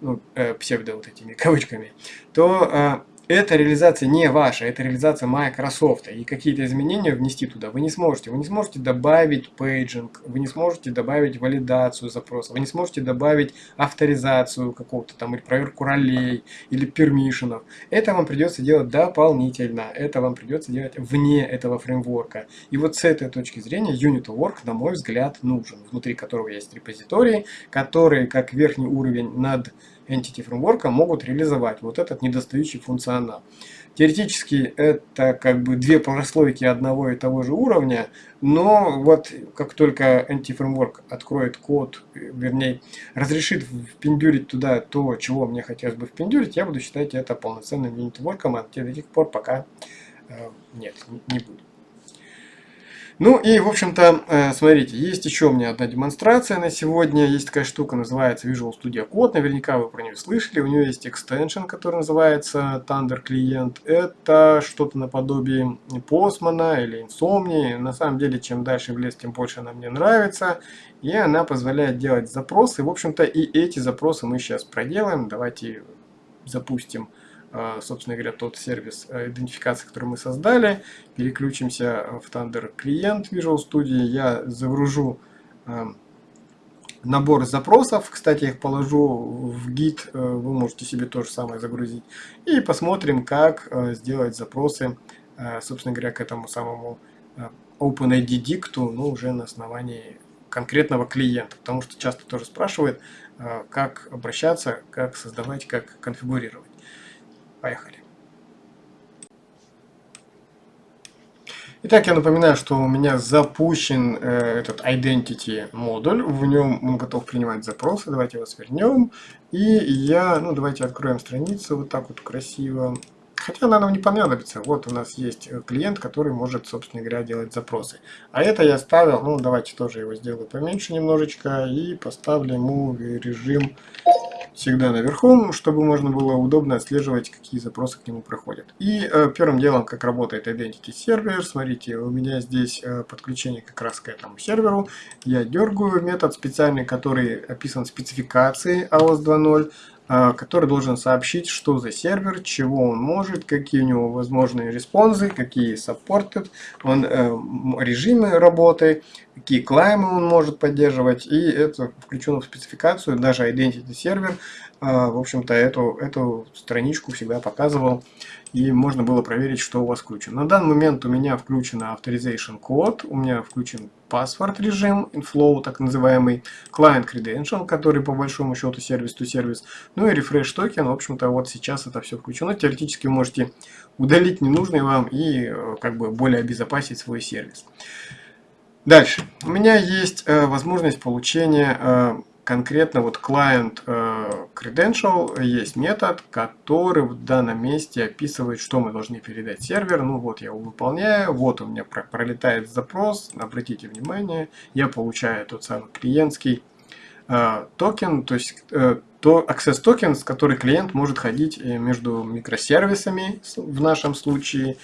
ну, э, псевдо вот этими кавычками, то э, эта реализация не ваша, это реализация Microsoft. И какие-то изменения внести туда вы не сможете. Вы не сможете добавить пейджинг, вы не сможете добавить валидацию запроса, вы не сможете добавить авторизацию какого-то там, или проверку ролей, или пермишенов. Это вам придется делать дополнительно. Это вам придется делать вне этого фреймворка. И вот с этой точки зрения Unit of Work, на мой взгляд, нужен. Внутри которого есть репозитории, которые как верхний уровень над Entity Framework могут реализовать вот этот недостающий функционал. Теоретически это как бы две прослойки одного и того же уровня, но вот как только Entity Framework откроет код, вернее, разрешит впендюрить туда то, чего мне хотелось бы впендюрить, я буду считать это полноценным юнитворком, а до тех пор пока э, нет, не буду. Ну и, в общем-то, э, смотрите, есть еще у меня одна демонстрация на сегодня. Есть такая штука, называется Visual Studio Code. Наверняка вы про нее слышали. У нее есть extension, который называется Thunder Client. Это что-то наподобие Postman или Insomni. На самом деле, чем дальше в лес, тем больше она мне нравится. И она позволяет делать запросы. В общем-то, и эти запросы мы сейчас проделаем. Давайте запустим а, собственно говоря, тот сервис э, идентификации, который мы создали. Переключимся в Thunder клиент Visual Studio. Я загружу э, набор запросов. Кстати, я их положу в гид. Э, вы можете себе то же самое загрузить. И посмотрим, как сделать запросы, собственно говоря, к этому самому OpenID дикту, но уже на основании конкретного клиента. Потому что часто тоже спрашивают, как обращаться, как создавать, как конфигурировать. Поехали. Итак, я напоминаю, что у меня запущен э, этот Identity модуль. В нем он готов принимать запросы. Давайте его свернем. И я, ну давайте откроем страницу вот так вот красиво. Хотя она нам не понадобится. Вот у нас есть клиент, который может, собственно говоря, делать запросы. А это я ставил, ну давайте тоже его сделаю поменьше немножечко. И поставлю ему режим всегда наверху, чтобы можно было удобно отслеживать, какие запросы к нему проходят. И э, первым делом, как работает Identity сервер, смотрите, у меня здесь э, подключение как раз к этому серверу. Я дергаю метод специальный, который описан в спецификации AOS 2.0. А, который должен сообщить, что за сервер, чего он может, какие у него возможные респонсы, какие supported, он, э, режимы работы, какие клаймы он может поддерживать, и это включено в спецификацию, даже Identity сервер, э, в общем-то, эту, эту страничку всегда показывал, и можно было проверить, что у вас включено. На данный момент у меня включена Authorization код, у меня включен паспорт режим, inflow, так называемый, client credential, который по большому счету сервис-то-сервис, ну и refresh токен, в общем-то вот сейчас это все включено. Теоретически можете удалить ненужный вам и э, как бы более обезопасить свой сервис. Дальше. У меня есть э, возможность получения э, конкретно вот client э, credential есть метод, который в данном месте описывает, что мы должны передать сервер. Ну вот я его выполняю, вот у меня пролетает запрос, обратите внимание, я получаю тот самый клиентский э, токен, то есть э, то access токен, с который клиент может ходить между микросервисами в нашем случае,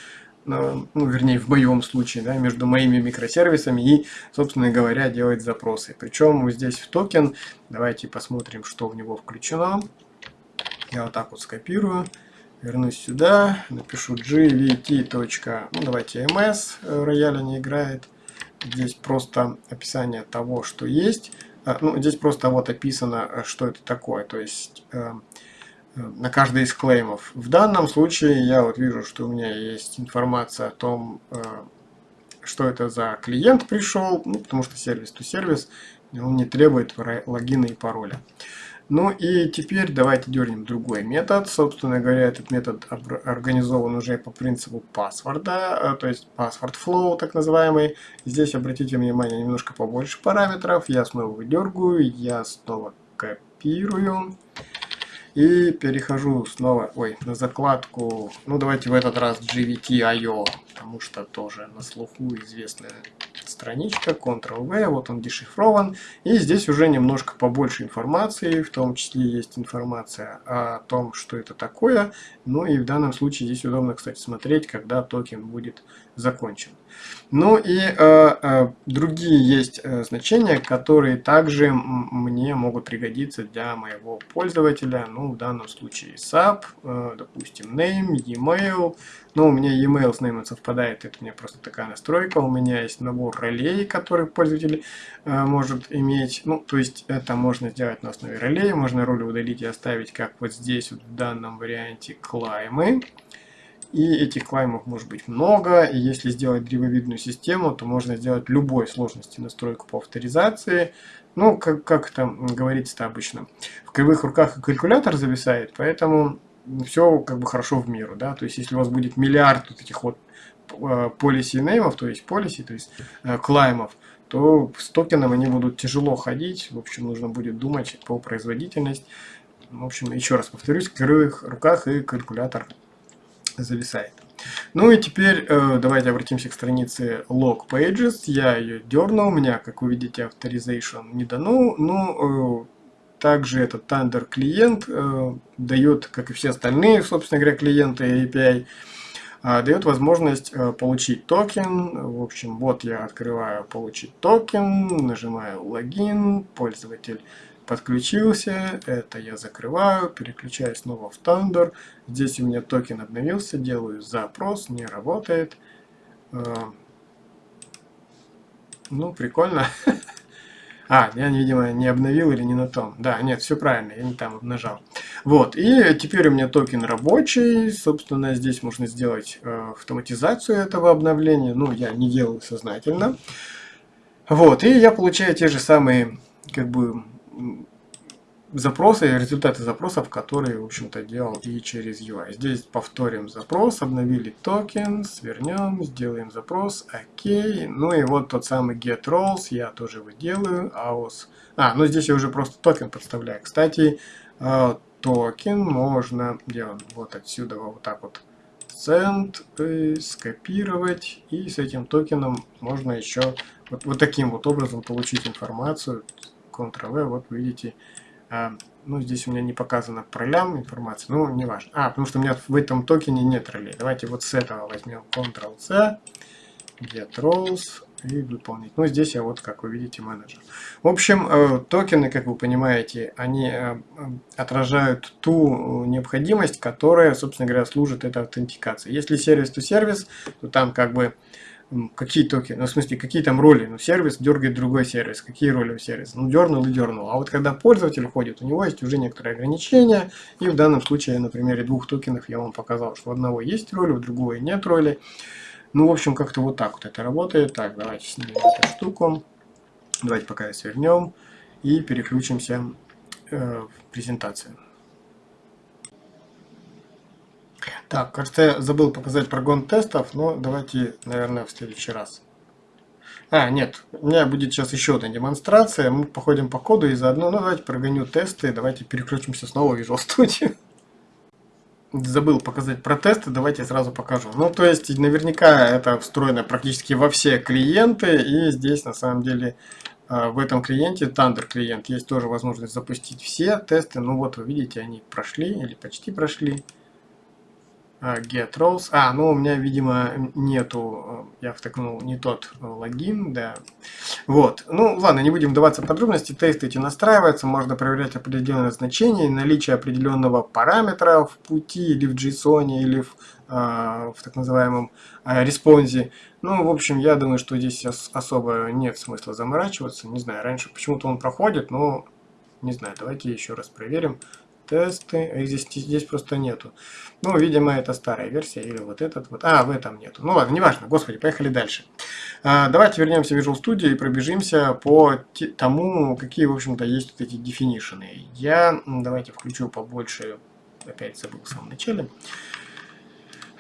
ну, вернее, в моем случае, да, между моими микросервисами и, собственно говоря, делать запросы. Причем здесь в токен, давайте посмотрим, что в него включено. Я вот так вот скопирую, вернусь сюда, напишу gvt. Ну, давайте ms, э, рояля не играет. Здесь просто описание того, что есть. А, ну, здесь просто вот описано, э, что это такое. То есть э, на каждый из клеймов. В данном случае я вот вижу, что у меня есть информация о том, э, что это за клиент пришел, ну, потому что сервис-то-сервис, он не требует логина и пароля. Ну и теперь давайте дернем другой метод. Собственно говоря, этот метод организован уже по принципу паспорта, э, то есть password flow так называемый. Здесь обратите внимание немножко побольше параметров. Я снова выдергиваю, я снова копирую. И перехожу снова ой, на закладку, ну давайте в этот раз GVT.io, потому что тоже на слуху известная страничка, Ctrl-V, вот он дешифрован. И здесь уже немножко побольше информации, в том числе есть информация о том, что это такое. Ну и в данном случае здесь удобно, кстати, смотреть, когда токен будет закончен. Ну и э, э, другие есть э, значения, которые также мне могут пригодиться для моего пользователя. Ну, в данном случае SAP, допустим, name, email. Ну, у меня email с name совпадает, это у меня просто такая настройка. У меня есть набор ролей, которые пользователь может иметь. Ну, то есть это можно сделать на основе ролей. Можно роли удалить и оставить, как вот здесь, вот в данном варианте, клаймы. И этих клаймов может быть много, и если сделать древовидную систему, то можно сделать любой сложности настройку по авторизации. Ну, как, как это говорится-то обычно, в кривых руках и калькулятор зависает, поэтому все как бы хорошо в меру, да, то есть если у вас будет миллиард вот этих вот полиси э, неймов, то есть полиси, то есть э, клаймов, то с токеном они будут тяжело ходить, в общем, нужно будет думать по производительности. В общем, еще раз повторюсь, в кривых руках и калькулятор зависает. Ну и теперь э, давайте обратимся к странице log pages. Я ее дернул, у меня, как вы видите, authorization не дано. Ну, э, также этот Thunder клиент э, дает, как и все остальные, собственно говоря, клиенты API, э, дает возможность э, получить токен. В общем, вот я открываю получить токен, нажимаю логин, пользователь подключился, это я закрываю, переключаю снова в Thunder. Здесь у меня токен обновился, делаю запрос, не работает. Э, ну, прикольно. А, я, видимо, не обновил или не на том. Да, нет, все правильно, я не там нажал. Вот, и теперь у меня токен рабочий. Собственно, здесь можно сделать э, автоматизацию этого обновления. Ну, я не делаю сознательно. Вот, и я получаю те же самые, как бы, запросы, результаты запросов, которые, в общем-то, делал и через UI. Здесь повторим запрос, обновили токен, свернем, сделаем запрос, окей. Ну и вот тот самый get roles, я тоже его делаю, auth. А, ну здесь я уже просто токен подставляю. Кстати, э, токен можно, он, вот отсюда, вот так вот, send, э, скопировать, и с этим токеном можно еще вот, вот таким вот образом получить информацию, Ctrl-V, вот видите, а, ну, здесь у меня не показано по ролям информация, ну, не важно. А, потому что у меня в этом токене нет ролей. Давайте вот с этого возьмем Ctrl-C, get roles и выполнить. Ну, здесь я вот, как вы видите, менеджер. В общем, э, токены, как вы понимаете, они э, отражают ту необходимость, которая, собственно говоря, служит этой аутентикации. Если сервис-то-сервис, то там как бы какие токены, ну, в смысле, какие там роли. Ну, сервис дергает другой сервис. Какие роли у сервиса? Ну, дернул и дернул. А вот когда пользователь ходит, у него есть уже некоторые ограничения. И в данном случае, на примере двух токенов я вам показал, что у одного есть роли, у другого нет роли. Ну, в общем, как-то вот так вот это работает. Так, давайте снимем эту штуку. Давайте пока свернем и переключимся э, в презентацию. Так, кажется, я забыл показать прогон тестов, но давайте, наверное, в следующий раз. А, нет, у меня будет сейчас еще одна демонстрация. Мы походим по коду и заодно, ну давайте прогоню тесты, давайте переключимся снова в Visual Studio. Забыл показать про тесты, давайте сразу покажу. Ну, то есть, наверняка это встроено практически во все клиенты, и здесь, на самом деле, а, в этом клиенте, Thunder клиент, есть тоже возможность запустить все тесты. Ну вот, вы видите, они прошли или почти прошли. А, get roles. А, ну у меня, видимо, нету, э, я втыкнул не тот э, логин, да. Вот. Ну, ладно, не будем вдаваться в подробности. Тесты эти настраиваются, можно проверять определенное значение, наличие определенного параметра в пути или в JSON, или в, э, в так называемом э, респонсе. Ну, в общем, я думаю, что здесь особо нет смысла заморачиваться. Не знаю, раньше почему-то он проходит, но не знаю, давайте еще раз проверим тесты, их здесь, здесь просто нету. Ну, видимо, это старая версия, или вот этот вот. А, в этом нету. Ну ладно, неважно, господи, поехали дальше. А, давайте вернемся в Visual Studio и пробежимся по тому, какие, в общем-то, есть вот эти definition. Я, давайте включу побольше, опять забыл в самом начале.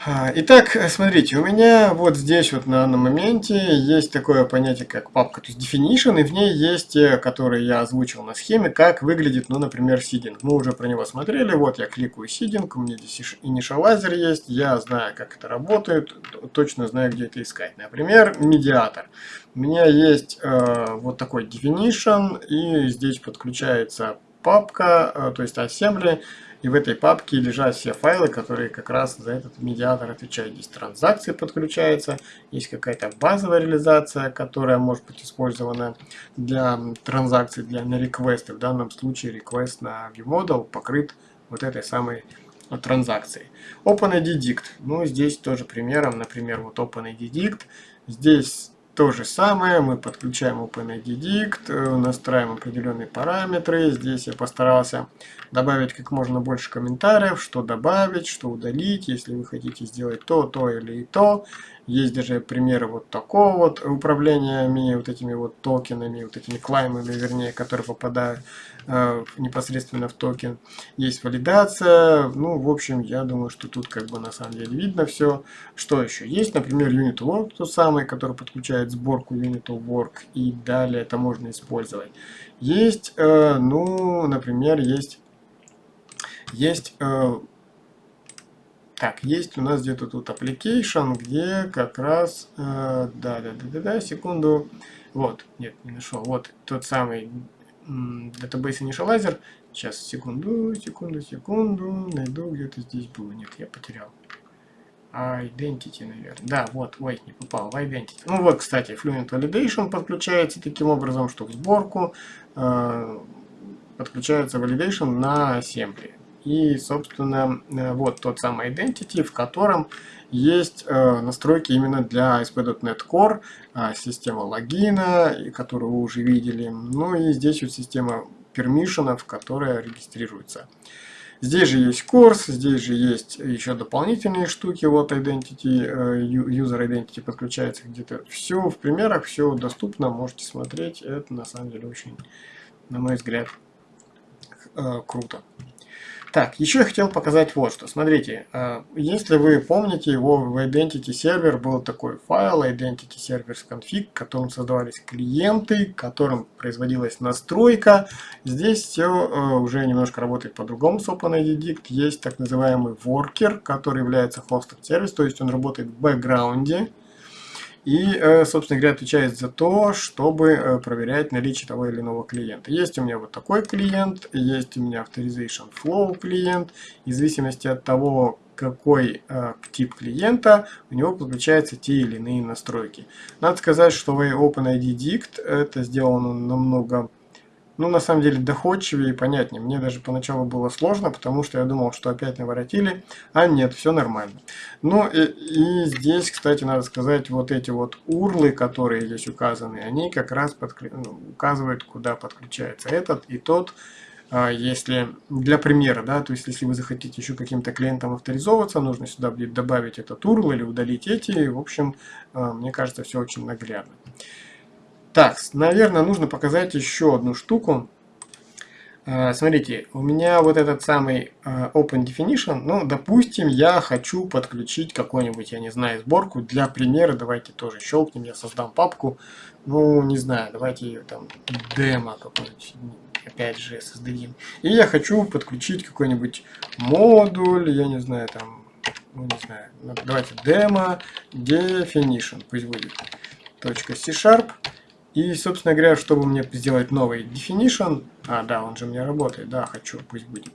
А, итак, смотрите, у меня вот здесь вот на данном моменте есть такое понятие, как папка, то есть definition, и в ней есть те, которые я озвучил на схеме, как выглядит, ну, например, сидинг. Мы уже про него смотрели, вот я кликаю сидинг, у меня здесь initializer есть, я знаю, как это работает, точно знаю, где это искать. Например, медиатор. У меня есть э, вот такой definition, и здесь подключается папка, то есть assembly, и в этой папке лежат все файлы, которые как раз за этот медиатор отвечают. Здесь транзакции подключаются, есть какая-то базовая реализация, которая может быть использована для транзакций, для на request. В данном случае request на ViewModel покрыт вот этой самой транзакцией. OpenID Ну, здесь тоже примером, например, вот OpenID Здесь то же самое, мы подключаем OpenID э, настраиваем определенные параметры. Здесь я постарался добавить как можно больше комментариев, что добавить, что удалить, если вы хотите сделать то, то или то. Есть даже примеры вот такого вот управления вот этими вот токенами, вот этими клаймами, вернее, которые попадают э, непосредственно в токен. Есть валидация. Ну, в общем, я думаю, что тут как бы на самом деле видно все. Что еще? Есть, например, Unit Work, тот самый, который подключает сборку Unit Work. И далее это можно использовать. Есть, э, ну, например, есть, есть э, так, есть у нас где-то тут application, где как раз, э, да, да, да, да, да, секунду, вот, нет, не нашел, вот тот самый database initializer, сейчас, секунду, секунду, секунду, найду, где-то здесь было, нет, я потерял. Identity, наверное. Да, вот, ой, не попал в Identity. Ну вот, кстати, Fluent Validation подключается таким образом, что в сборку э, подключается Validation на Assembly. И, собственно, э, вот тот самый Identity, в котором есть э, настройки именно для ASP.NET Core, э, система логина, которую вы уже видели. Ну и здесь вот система пермишенов, которая регистрируется. Здесь же есть курс, здесь же есть еще дополнительные штуки. Вот Identity, User Identity подключается где-то. Все в примерах, все доступно, можете смотреть. Это на самом деле очень, на мой взгляд, круто. Так, еще я хотел показать вот что. Смотрите, э, если вы помните, его в Identity Server был такой файл Identity Servers Config, в котором создавались клиенты, которым производилась настройка. Здесь все э, уже немножко работает по-другому с OpenID Есть так называемый worker, который является hosted сервис, то есть он работает в бэкграунде и, э, собственно говоря, отвечает за то, чтобы э, проверять наличие того или иного клиента. Есть у меня вот такой клиент, есть у меня Authorization Flow клиент, и в зависимости от того, какой э, тип клиента, у него подключаются те или иные настройки. Надо сказать, что в OpenID Dict это сделано намного ну, на самом деле, доходчивее и понятнее. Мне даже поначалу было сложно, потому что я думал, что опять наворотили, а нет, все нормально. Ну, и, и здесь, кстати, надо сказать, вот эти вот урлы, которые здесь указаны, они как раз подклю... ну, указывают, куда подключается этот и тот, а, если для примера, да, то есть если вы захотите еще каким-то клиентом авторизовываться, нужно сюда будет добавить этот URL или удалить эти. В общем, а, мне кажется, все очень наглядно. Так, наверное, нужно показать еще одну штуку. А, смотрите, у меня вот этот самый а, Open Definition, ну, допустим, я хочу подключить какую-нибудь, я не знаю, сборку. Для примера давайте тоже щелкнем, я создам папку. Ну, не знаю, давайте ее там демо какой-нибудь, опять же, создадим. И я хочу подключить какой-нибудь модуль, я не знаю, там, ну, не знаю, давайте демо definition, пусть будет, .c-sharp. И, собственно говоря, чтобы мне сделать новый definition, а, да, он же у меня работает, да, хочу, пусть будет.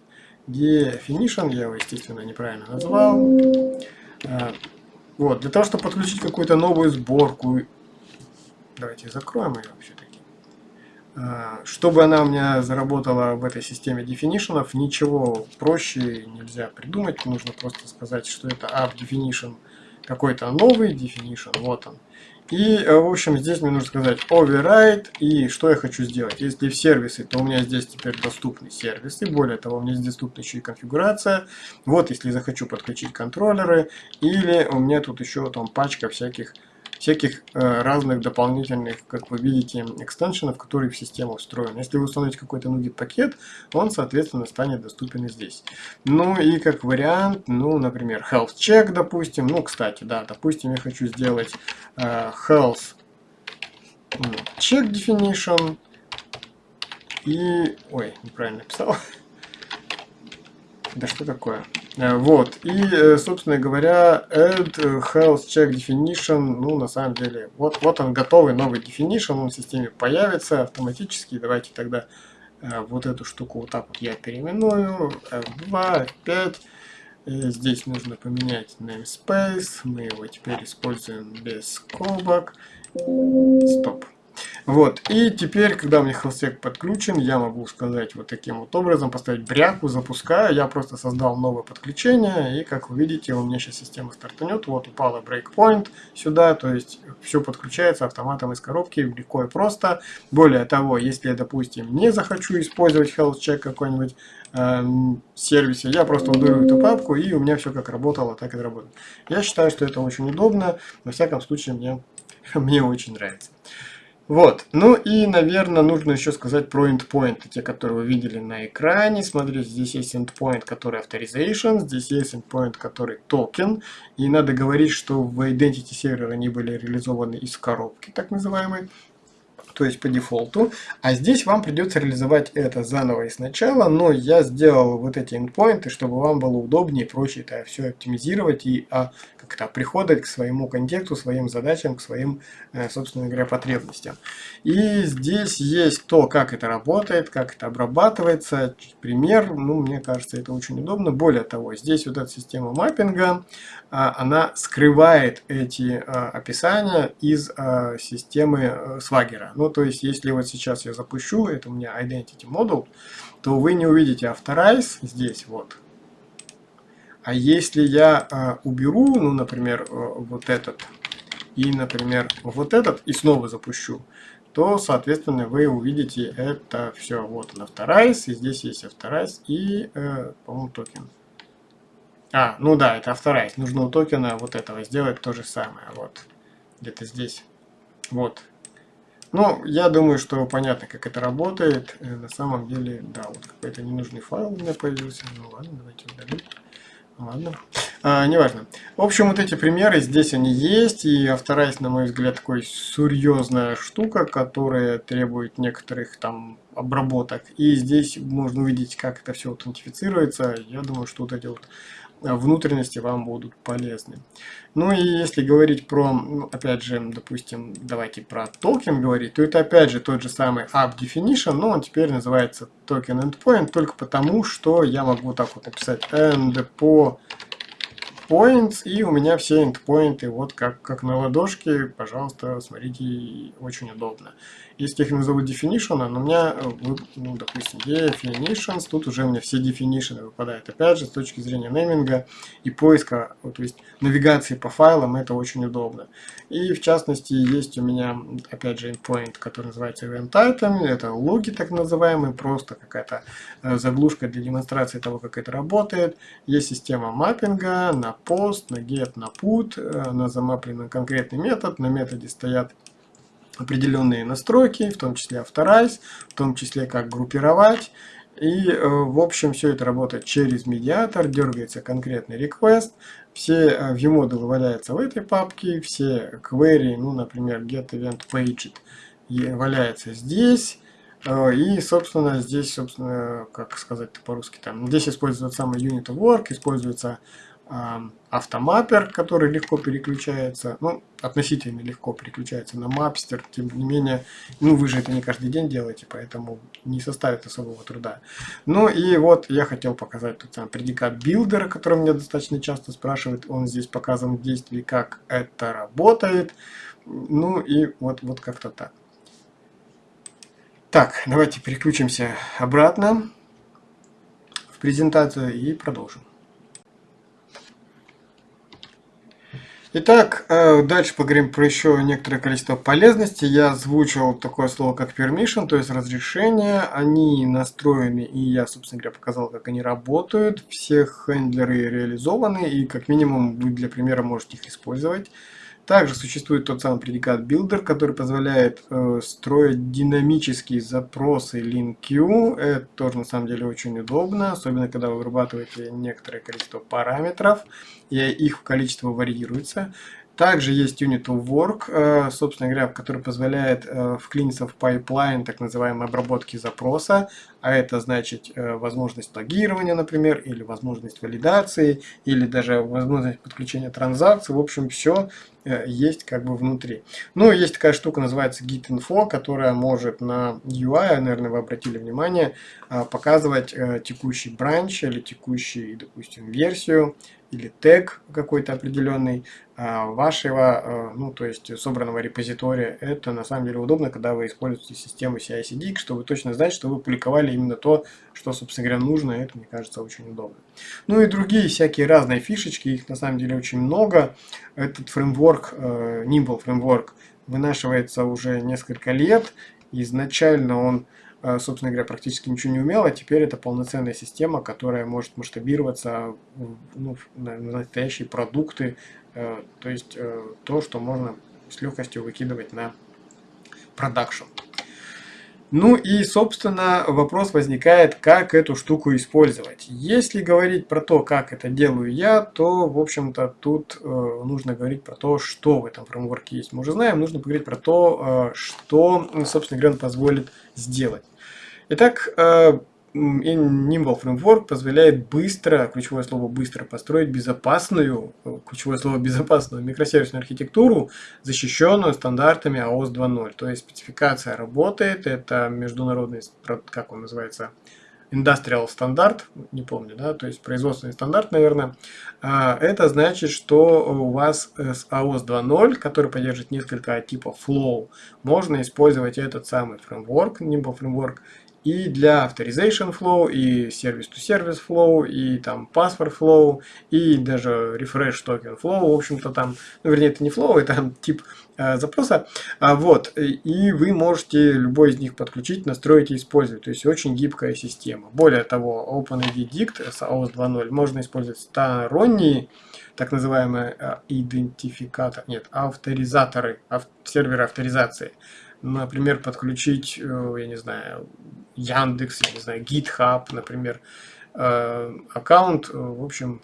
Definition, я его, естественно, неправильно назвал. А, вот, для того, чтобы подключить какую-то новую сборку, давайте закроем ее все-таки. А, чтобы она у меня заработала в этой системе definition, ничего проще нельзя придумать, нужно просто сказать, что это app definition, какой-то новый definition, вот он. И, э, в общем, здесь мне нужно сказать override. И что я хочу сделать? Если в сервисы, то у меня здесь теперь доступны сервисы. Более того, у меня здесь доступна еще и конфигурация. Вот, если захочу подключить контроллеры. Или у меня тут еще там пачка всяких всяких э, разных дополнительных, как вы видите, экстеншенов, которые в систему встроены. Если вы установите какой-то NuGet пакет, он, соответственно, станет доступен и здесь. Ну и как вариант, ну, например, health check, допустим. Ну, кстати, да, допустим, я хочу сделать э, health check definition. И... Ой, неправильно написал. Да что такое? Э, вот, и, э, собственно говоря, add health check definition, ну, на самом деле, вот, вот он готовый новый definition, он в системе появится автоматически. Давайте тогда э, вот эту штуку вот так вот я переименую, F2, F5, и здесь нужно поменять namespace, мы его теперь используем без скобок, стоп. Вот, и теперь, когда у меня хелсек подключен, я могу сказать вот таким вот образом, поставить бряку, запускаю, я просто создал новое подключение, и как вы видите, у меня сейчас система стартанет, вот упала breakpoint сюда, то есть все подключается автоматом из коробки, легко и просто. Более того, если я, допустим, не захочу использовать check какой-нибудь э, сервисе, я просто удалю эту папку, и у меня все как работало, так и работает. Я считаю, что это очень удобно, во всяком случае, мне, мне очень нравится. Вот, ну и, наверное, нужно еще сказать про endpoint, те, которые вы видели на экране. Смотрите, здесь есть endpoint, который authorization, здесь есть endpoint, который токен. И надо говорить, что в Identity Server они были реализованы из коробки, так называемой то есть по дефолту. А здесь вам придется реализовать это заново и сначала, но я сделал вот эти endpoints, чтобы вам было удобнее и проще это все оптимизировать и а, как-то приходить к своему контексту, своим задачам, к своим, э, собственно говоря, потребностям. И здесь есть то, как это работает, как это обрабатывается. Пример, ну, мне кажется, это очень удобно. Более того, здесь вот эта система маппинга, а, она скрывает эти а, описания из а, системы э, Swagger. Ну, то есть, если вот сейчас я запущу, это у меня Identity Model, то вы не увидите Authorize здесь вот. А если я уберу, ну, например, э, вот этот, и, например, вот этот, и снова запущу, то, соответственно, вы увидите это все. Вот он Authorize, и здесь есть Authorize и, э, по-моему, токен. А, ну да, это авторайт. Нужно у токена вот этого сделать то же самое. Вот. Где-то здесь. Вот. Ну, я думаю, что понятно, как это работает. Э, на самом деле, да, вот какой-то ненужный файл у меня появился. Ну ладно, давайте удалим. Ладно. А, неважно. В общем, вот эти примеры, здесь они есть. И авторайс, на мой взгляд, такой серьезная штука, которая требует некоторых там обработок. И здесь можно увидеть, как это все аутентифицируется. Я думаю, что вот эти вот внутренности вам будут полезны. Ну и если говорить про, ну, опять же, допустим, давайте про токен говорить, то это опять же тот же самый app definition, но он теперь называется token endpoint только потому, что я могу так вот написать end по points, и у меня все endpoints вот как, как на ладошке, пожалуйста, смотрите, очень удобно. Если их назову definition, но у меня, э, ну, допустим, definitions, тут уже у меня все definition выпадают. Опять же, с точки зрения нейминга и поиска, то есть навигации по файлам, это очень удобно. И в частности, есть у меня, опять же, endpoint, который называется event item, это логи так называемые, просто какая-то э, заглушка для демонстрации того, как это работает. Есть система маппинга на post, на get, на put, э, она замаплена на конкретный метод, на методе стоят определенные настройки, в том числе Authorize, в том числе как группировать. И, э, в общем, все это работает через медиатор, дергается конкретный request, все э, view-модулы валяются в этой папке, все query, ну, например, get event paged, валяется здесь. Э, и, собственно, здесь, собственно, как сказать по-русски, там, здесь используется самый unit of work, используется автомаппер, который легко переключается, ну, относительно легко переключается на мапстер, тем не менее, ну, вы же это не каждый день делаете, поэтому не составит особого труда. Ну, и вот я хотел показать тот самый предикат билдера, который меня достаточно часто спрашивают, он здесь показан в действии, как это работает, ну, и вот, вот как-то так. Так, давайте переключимся обратно в презентацию и продолжим. Итак, э, дальше поговорим про еще некоторое количество полезностей. Я озвучил такое слово, как permission, то есть разрешение. Они настроены, и я, собственно говоря, показал, как они работают. Все хендлеры реализованы, и как минимум вы для примера можете их использовать. Также существует тот самый Predicate Builder, который позволяет э, строить динамические запросы LINQ. Это тоже на самом деле очень удобно, особенно когда вы вырабатываете некоторое количество параметров, и их количество варьируется. Также есть Unit of Work, э, собственно говоря, который позволяет э, вклиниться в пайплайн так называемой обработки запроса, а это значит э, возможность логирования, например, или возможность валидации, или даже возможность подключения транзакций. В общем, все есть как бы внутри. Ну, есть такая штука, называется Git-Info, которая может на UI, наверное, вы обратили внимание, показывать текущий бранч или текущий, допустим, версию или тег какой-то определенный а, вашего, а, ну, то есть собранного репозитория. Это на самом деле удобно, когда вы используете систему CI-CD, что вы точно знаете, что вы публиковали именно то, что, собственно говоря, нужно. Это, мне кажется, очень удобно. Ну и другие всякие разные фишечки, их на самом деле очень много. Этот фреймворк, э, Nimble фреймворк, вынашивается уже несколько лет. Изначально он собственно говоря, практически ничего не умел, а теперь это полноценная система, которая может масштабироваться ну, на настоящие продукты, э, то есть э, то, что можно с легкостью выкидывать на продакшн. Ну и, собственно, вопрос возникает, как эту штуку использовать. Если говорить про то, как это делаю я, то, в общем-то, тут э, нужно говорить про то, что в этом фреймворке есть. Мы уже знаем, нужно поговорить про то, э, что, собственно говоря, он позволит сделать. Итак, э, Nimble Framework позволяет быстро, ключевое слово быстро, построить безопасную, э, ключевое слово безопасную микросервисную архитектуру, защищенную стандартами AOS 2.0. То есть спецификация работает, это международный, как он называется, Industrial стандарт, не помню, да, то есть производственный стандарт, наверное. А, это значит, что у вас с AOS 2.0, который поддерживает несколько типов flow, можно использовать этот самый фреймворк, Nimble фреймворк, и для Authorization Flow, и Service-to-Service Flow, и там Password Flow, и даже Refresh Token Flow, в общем-то там, ну вернее это не Flow, это тип э, запроса, а, вот, и вы можете любой из них подключить, настроить и использовать, то есть очень гибкая система. Более того, OpenID Dict с AOS 2.0 можно использовать сторонние, так называемые э, идентификаторы, нет, авторизаторы, ав, серверы авторизации, например, подключить, э, я не знаю, Яндекс, я не знаю, GitHub, например, э, аккаунт. В общем,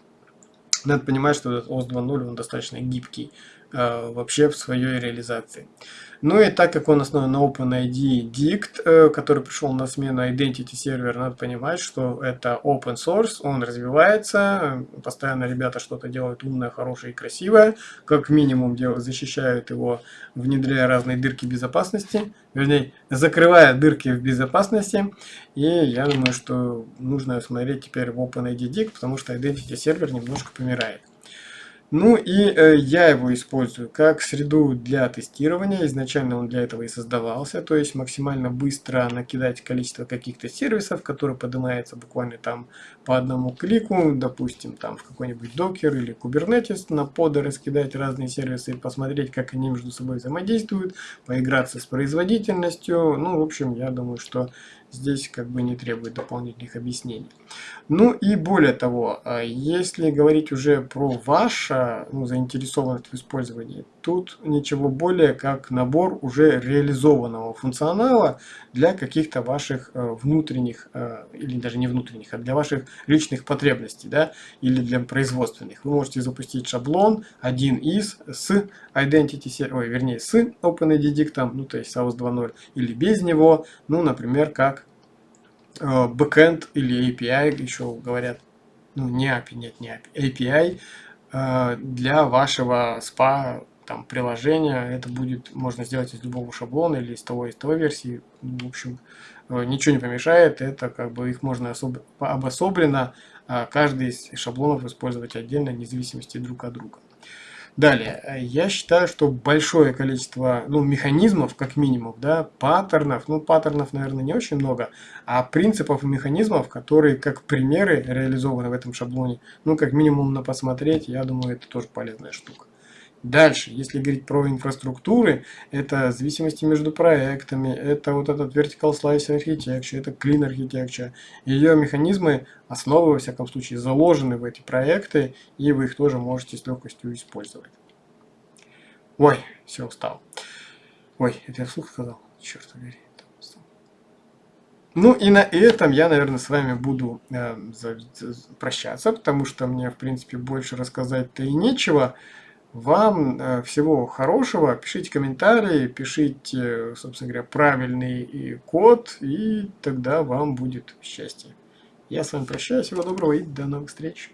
надо понимать, что этот OS 2.0 он достаточно гибкий э, вообще в своей реализации. Ну и так как он основан на OpenID Dict, э, который пришел на смену Identity Server, надо понимать, что это open source, он развивается, постоянно ребята что-то делают умное, хорошее и красивое, как минимум защищают его, внедряя разные дырки безопасности, вернее, закрывая дырки в безопасности, и я думаю, что нужно смотреть теперь в OpenID Dict, потому что Identity Server немножко помирает. Ну и э, я его использую как среду для тестирования. Изначально он для этого и создавался. То есть максимально быстро накидать количество каких-то сервисов, которые поднимаются буквально там по одному клику. Допустим, там в какой-нибудь Docker или Kubernetes на поды раскидать разные сервисы и посмотреть, как они между собой взаимодействуют, поиграться с производительностью. Ну, в общем, я думаю, что здесь как бы не требует дополнительных объяснений. Ну и более того, а если говорить уже про ваше ну, заинтересованность в использовании, тут ничего более как набор уже реализованного функционала для каких-то ваших э, внутренних, э, или даже не внутренних, а для ваших личных потребностей, да, или для производственных. Вы можете запустить шаблон один из с Identity, ой, вернее, с OpenID Dict, ну, то есть SAUS 2.0, или без него, ну, например, как Э, бэкэнд или API, еще говорят, ну не API, нет, не API, API для вашего SPA там, приложения. Это будет можно сделать из любого шаблона или из того, из того версии. В общем, э, ничего не помешает. Это как бы их можно особ... обособленно каждый из шаблонов использовать отдельно, вне зависимости друг от друга. Далее, я считаю, что большое количество ну, механизмов, как минимум, да, паттернов, ну паттернов, наверное, не очень много, а принципов и механизмов, которые как примеры реализованы в этом шаблоне, ну как минимум на посмотреть, я думаю, это тоже полезная штука. Дальше, если говорить про инфраструктуры, это зависимости между проектами, это вот этот vertical slice architecture, это clean architecture. Ее механизмы, основы, во всяком случае, заложены в эти проекты, и вы их тоже можете с легкостью использовать. Ой, все, устал. Ой, это я вслух сказал? Черт побери. Ну и на этом я, наверное, с вами буду э, за, за, прощаться, потому что мне, в принципе, больше рассказать-то и нечего. Вам э, всего хорошего, пишите комментарии, пишите, собственно говоря, правильный код, и тогда вам будет счастье. Я с вами прощаюсь, всего доброго и до новых встреч.